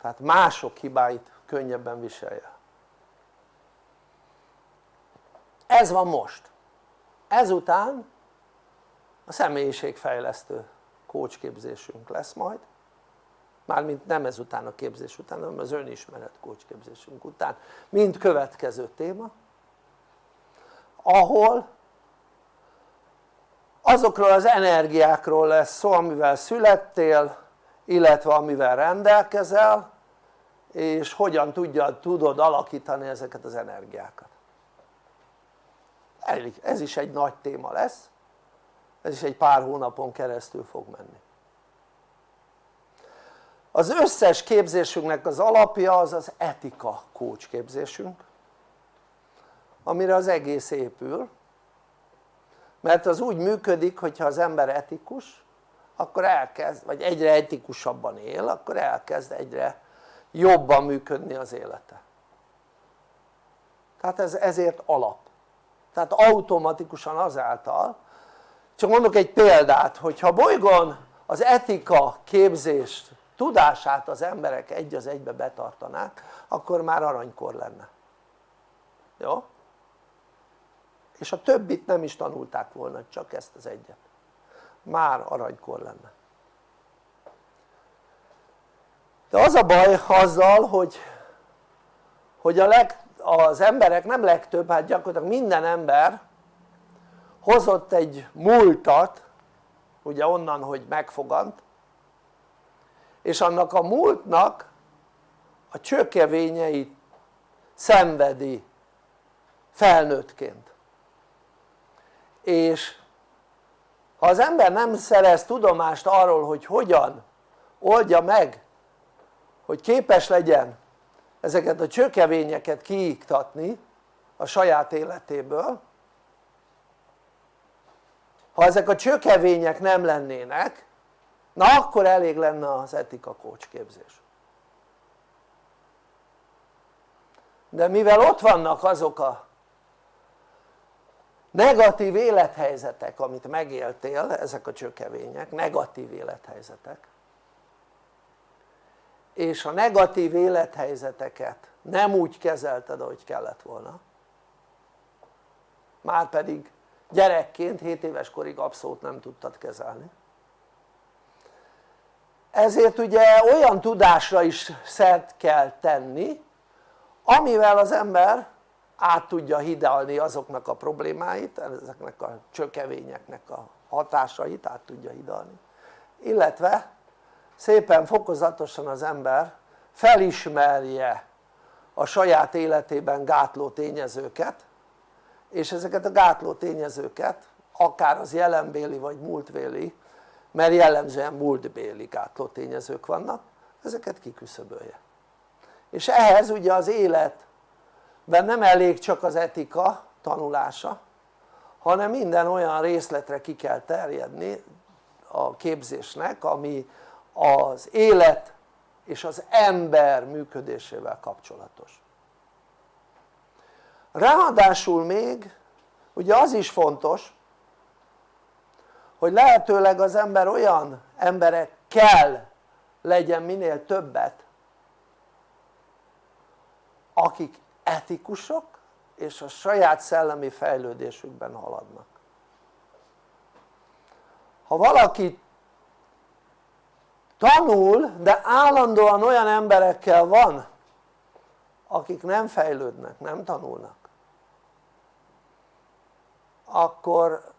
Tehát mások hibáit könnyebben viselje. El ez van most. Ezután a személyiségfejlesztő coach képzésünk lesz majd. Mármint nem ezután a képzés után hanem az önismeret coach képzésünk után. Mint következő téma ahol azokról az energiákról lesz szó amivel születtél illetve amivel rendelkezel és hogyan tudja, tudod alakítani ezeket az energiákat. Ez is egy nagy téma lesz. Ez is egy pár hónapon keresztül fog menni. Az összes képzésünknek az alapja az az etika coach képzésünk amire az egész épül. Mert az úgy működik hogyha az ember etikus akkor elkezd, vagy egyre etikusabban él akkor elkezd egyre jobban működni az élete. Tehát ez ezért alap. Tehát automatikusan azáltal csak mondok egy példát hogyha bolygón az etika képzést tudását az emberek egy az egybe betartanák akkor már aranykor lenne. Jó? És a többit nem is tanulták volna csak ezt az egyet. Már aranykor lenne. De az a baj azzal hogy, hogy a leg, az emberek nem legtöbb, hát gyakorlatilag minden ember hozott egy múltat ugye onnan hogy megfogant és annak a múltnak a csökevényeit szenvedi felnőttként és ha az ember nem szerez tudomást arról hogy hogyan oldja meg hogy képes legyen ezeket a csökevényeket kiiktatni a saját életéből ha ezek a csökevények nem lennének na akkor elég lenne az etika képzés. De mivel ott vannak azok a negatív élethelyzetek amit megéltél, ezek a csökevények, negatív élethelyzetek. És a negatív élethelyzeteket nem úgy kezelted ahogy kellett volna. Már pedig gyerekként 7 éves korig abszolút nem tudtad kezelni. Ezért ugye olyan tudásra is szert kell tenni amivel az ember át tudja hidalni azoknak a problémáit, ezeknek a csökevényeknek a hatásait át tudja hidalni. Illetve szépen fokozatosan az ember felismerje a saját életében gátló tényezőket és ezeket a gátló tényezőket akár az jelenbéli vagy múltbéli mert jellemzően múltbéli gátló tényezők vannak ezeket kiküszöbölje. És ehhez ugye az életben nem elég csak az etika tanulása hanem minden olyan részletre ki kell terjedni a képzésnek ami az élet és az ember működésével kapcsolatos. Ráadásul még ugye az is fontos hogy lehetőleg az ember olyan emberekkel legyen minél többet akik etikusok és a saját szellemi fejlődésükben haladnak. Ha valaki tanul de állandóan olyan emberekkel van akik nem fejlődnek, nem tanulnak akkor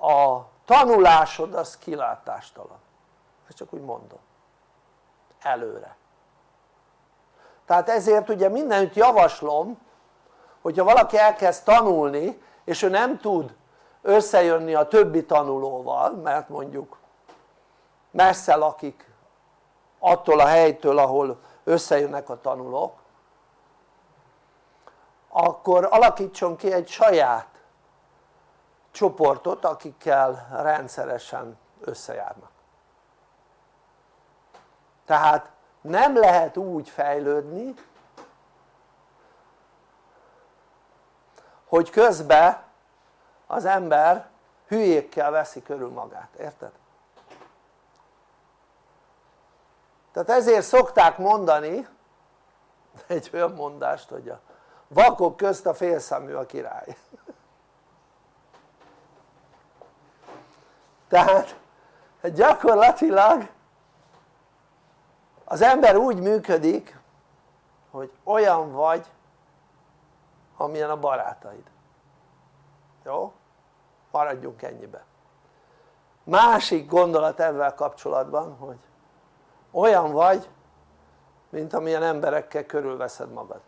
a tanulásod az kilátástalan. Ezt csak úgy mondom. Előre tehát ezért ugye mindenütt javaslom hogyha valaki elkezd tanulni és ő nem tud összejönni a többi tanulóval mert mondjuk messze lakik attól a helytől ahol összejönnek a tanulók akkor alakítson ki egy saját csoportot akikkel rendszeresen összejárnak. Tehát nem lehet úgy fejlődni hogy közben az ember hülyékkel veszi körül magát, érted? tehát ezért szokták mondani egy olyan mondást hogy a vakok közt a félszemű a király tehát gyakorlatilag az ember úgy működik hogy olyan vagy amilyen a barátaid. Jó? maradjunk ennyibe. Másik gondolat ebben kapcsolatban hogy olyan vagy mint amilyen emberekkel körülveszed magad.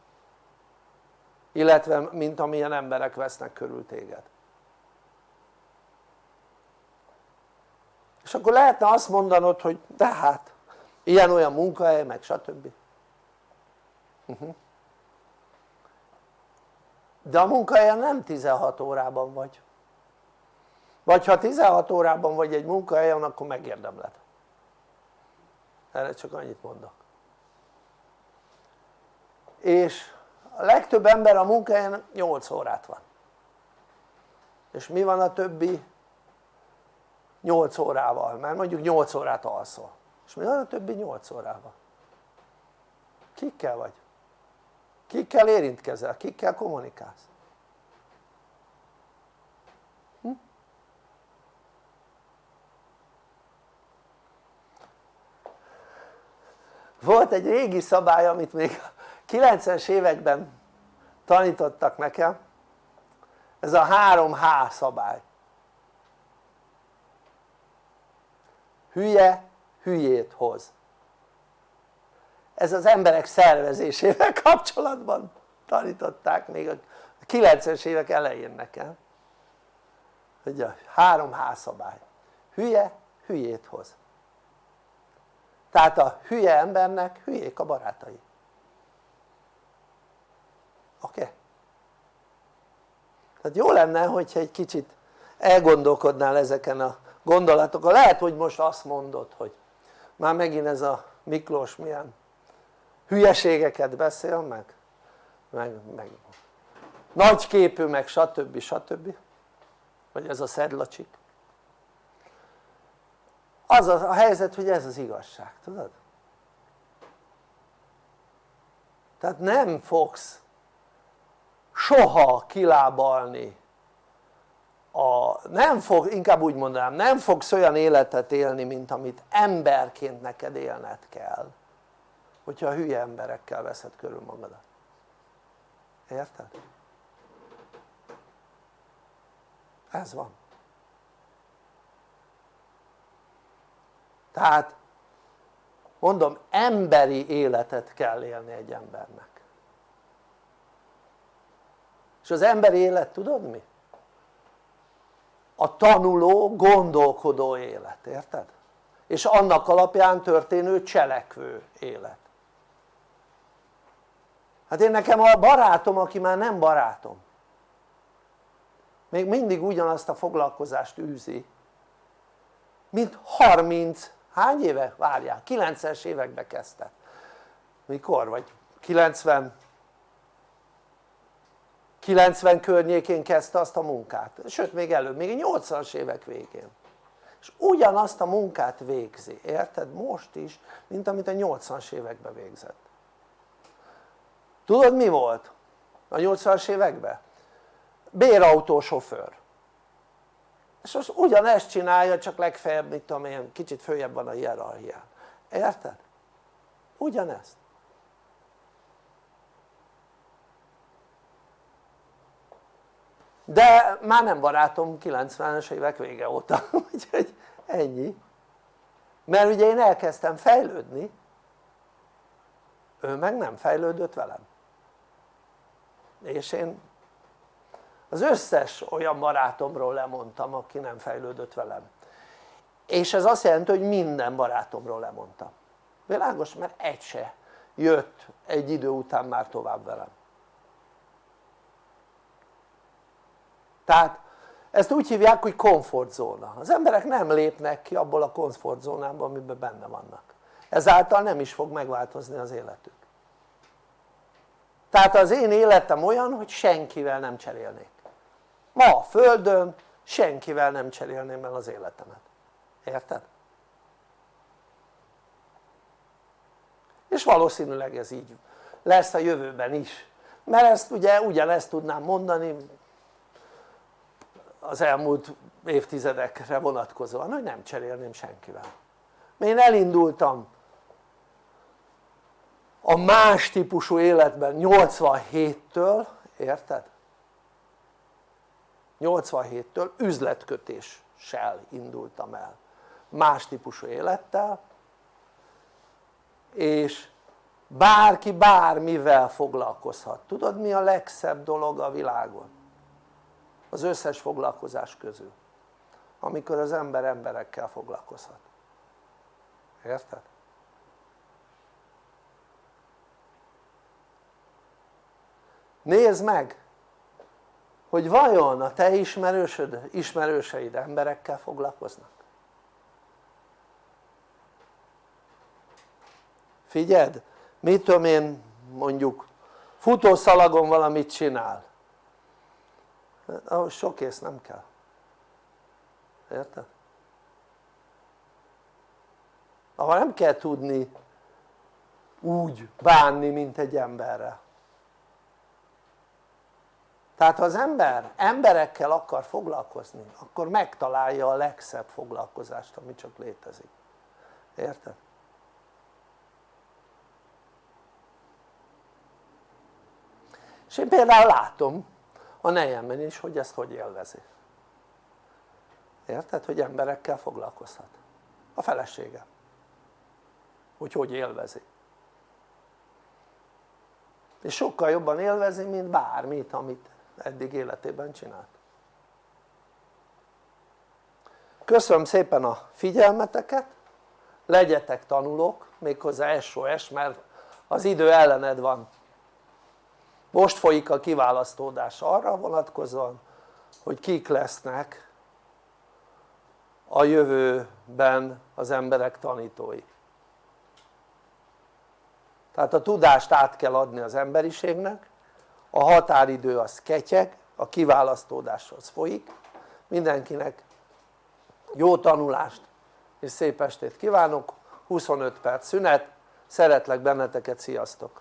Illetve mint amilyen emberek vesznek körül téged. És akkor lehetne azt mondanod hogy de hát ilyen-olyan munkahely meg stb. Uh -huh. de a munkahelyen nem 16 órában vagy vagy ha 16 órában vagy egy munkahelyen akkor megérdemled erre csak annyit mondok és a legtöbb ember a munkahelyen 8 órát van és mi van a többi 8 órával? mert mondjuk 8 órát alszol és van a többi 8 órával? kikkel vagy? kikkel érintkezel? kikkel kommunikálsz? Hm? volt egy régi szabály amit még 90-es években tanítottak nekem ez a 3H szabály hülye hülyét hoz ez az emberek szervezésével kapcsolatban tanították még a 90-es évek elején nekem hogy a három házszabály hülye hülyét hoz tehát a hülye embernek hülyék a barátai oké? Okay? tehát jó lenne hogyha egy kicsit elgondolkodnál ezeken a gondolatokon, lehet hogy most azt mondod hogy már megint ez a Miklós milyen hülyeségeket beszél meg meg, meg nagyképű meg stb. stb. vagy ez a szedlacsik az a, a helyzet hogy ez az igazság, tudod? tehát nem fogsz soha kilábalni a, nem fog, inkább úgy mondanám, nem fogsz olyan életet élni mint amit emberként neked élned kell hogyha hülye emberekkel veszed körül magadat érted? ez van tehát mondom emberi életet kell élni egy embernek és az emberi élet tudod mi? A tanuló gondolkodó élet, érted? és annak alapján történő cselekvő élet hát én nekem a barátom aki már nem barátom még mindig ugyanazt a foglalkozást űzi mint 30 hány éve? várjál 90-es évekbe kezdte mikor? vagy 90 90 környékén kezdte azt a munkát, sőt még előbb, még a 80-as évek végén és ugyanazt a munkát végzi, érted? most is, mint amit a 80-as években végzett tudod mi volt a 80-as években? bérautósofőr és most ugyanezt csinálja csak legfeljebb mit tudom én kicsit följebb van a hierarchián, érted? ugyanezt de már nem barátom 90-es évek vége óta. Úgyhogy ennyi. Mert ugye én elkezdtem fejlődni. Ő meg nem fejlődött velem. És én az összes olyan barátomról lemondtam aki nem fejlődött velem. És ez azt jelenti hogy minden barátomról lemondtam. Világos? mert egy se jött egy idő után már tovább velem tehát ezt úgy hívják hogy komfortzóna, az emberek nem lépnek ki abból a komfortzónából amiben benne vannak. Ezáltal nem is fog megváltozni az életük. Tehát az én életem olyan hogy senkivel nem cserélnék. Ma a földön senkivel nem cserélném el az életemet, érted? és valószínűleg ez így lesz a jövőben is. Mert ezt ugye ugyanezt tudnám mondani az elmúlt évtizedekre vonatkozóan hogy nem cserélném senkivel én elindultam a más típusú életben 87-től, érted? 87-től üzletkötéssel indultam el más típusú élettel és bárki bármivel foglalkozhat, tudod mi a legszebb dolog a világon? Az összes foglalkozás közül amikor az ember emberekkel foglalkozhat. Érted? nézd meg hogy vajon a te ismerősöd, ismerőseid emberekkel foglalkoznak? Figyeld mit tudom én mondjuk futószalagon valamit csinál ahhoz sok ész nem kell érted? ahol nem kell tudni úgy bánni mint egy emberrel tehát ha az ember emberekkel akar foglalkozni akkor megtalálja a legszebb foglalkozást ami csak létezik érted? és én például látom a nejemben is hogy ezt hogy élvezi. Érted? hogy emberekkel foglalkozhat. A felesége. Hogy hogy élvezi. És sokkal jobban élvezi mint bármit amit eddig életében csinált. Köszönöm szépen a figyelmeteket. Legyetek tanulók méghozzá SOS mert az idő ellened van most folyik a kiválasztódás arra vonatkozóan hogy kik lesznek a jövőben az emberek tanítói tehát a tudást át kell adni az emberiségnek a határidő az ketyeg, a kiválasztódáshoz folyik mindenkinek jó tanulást és szép estét kívánok 25 perc szünet, szeretlek benneteket, sziasztok!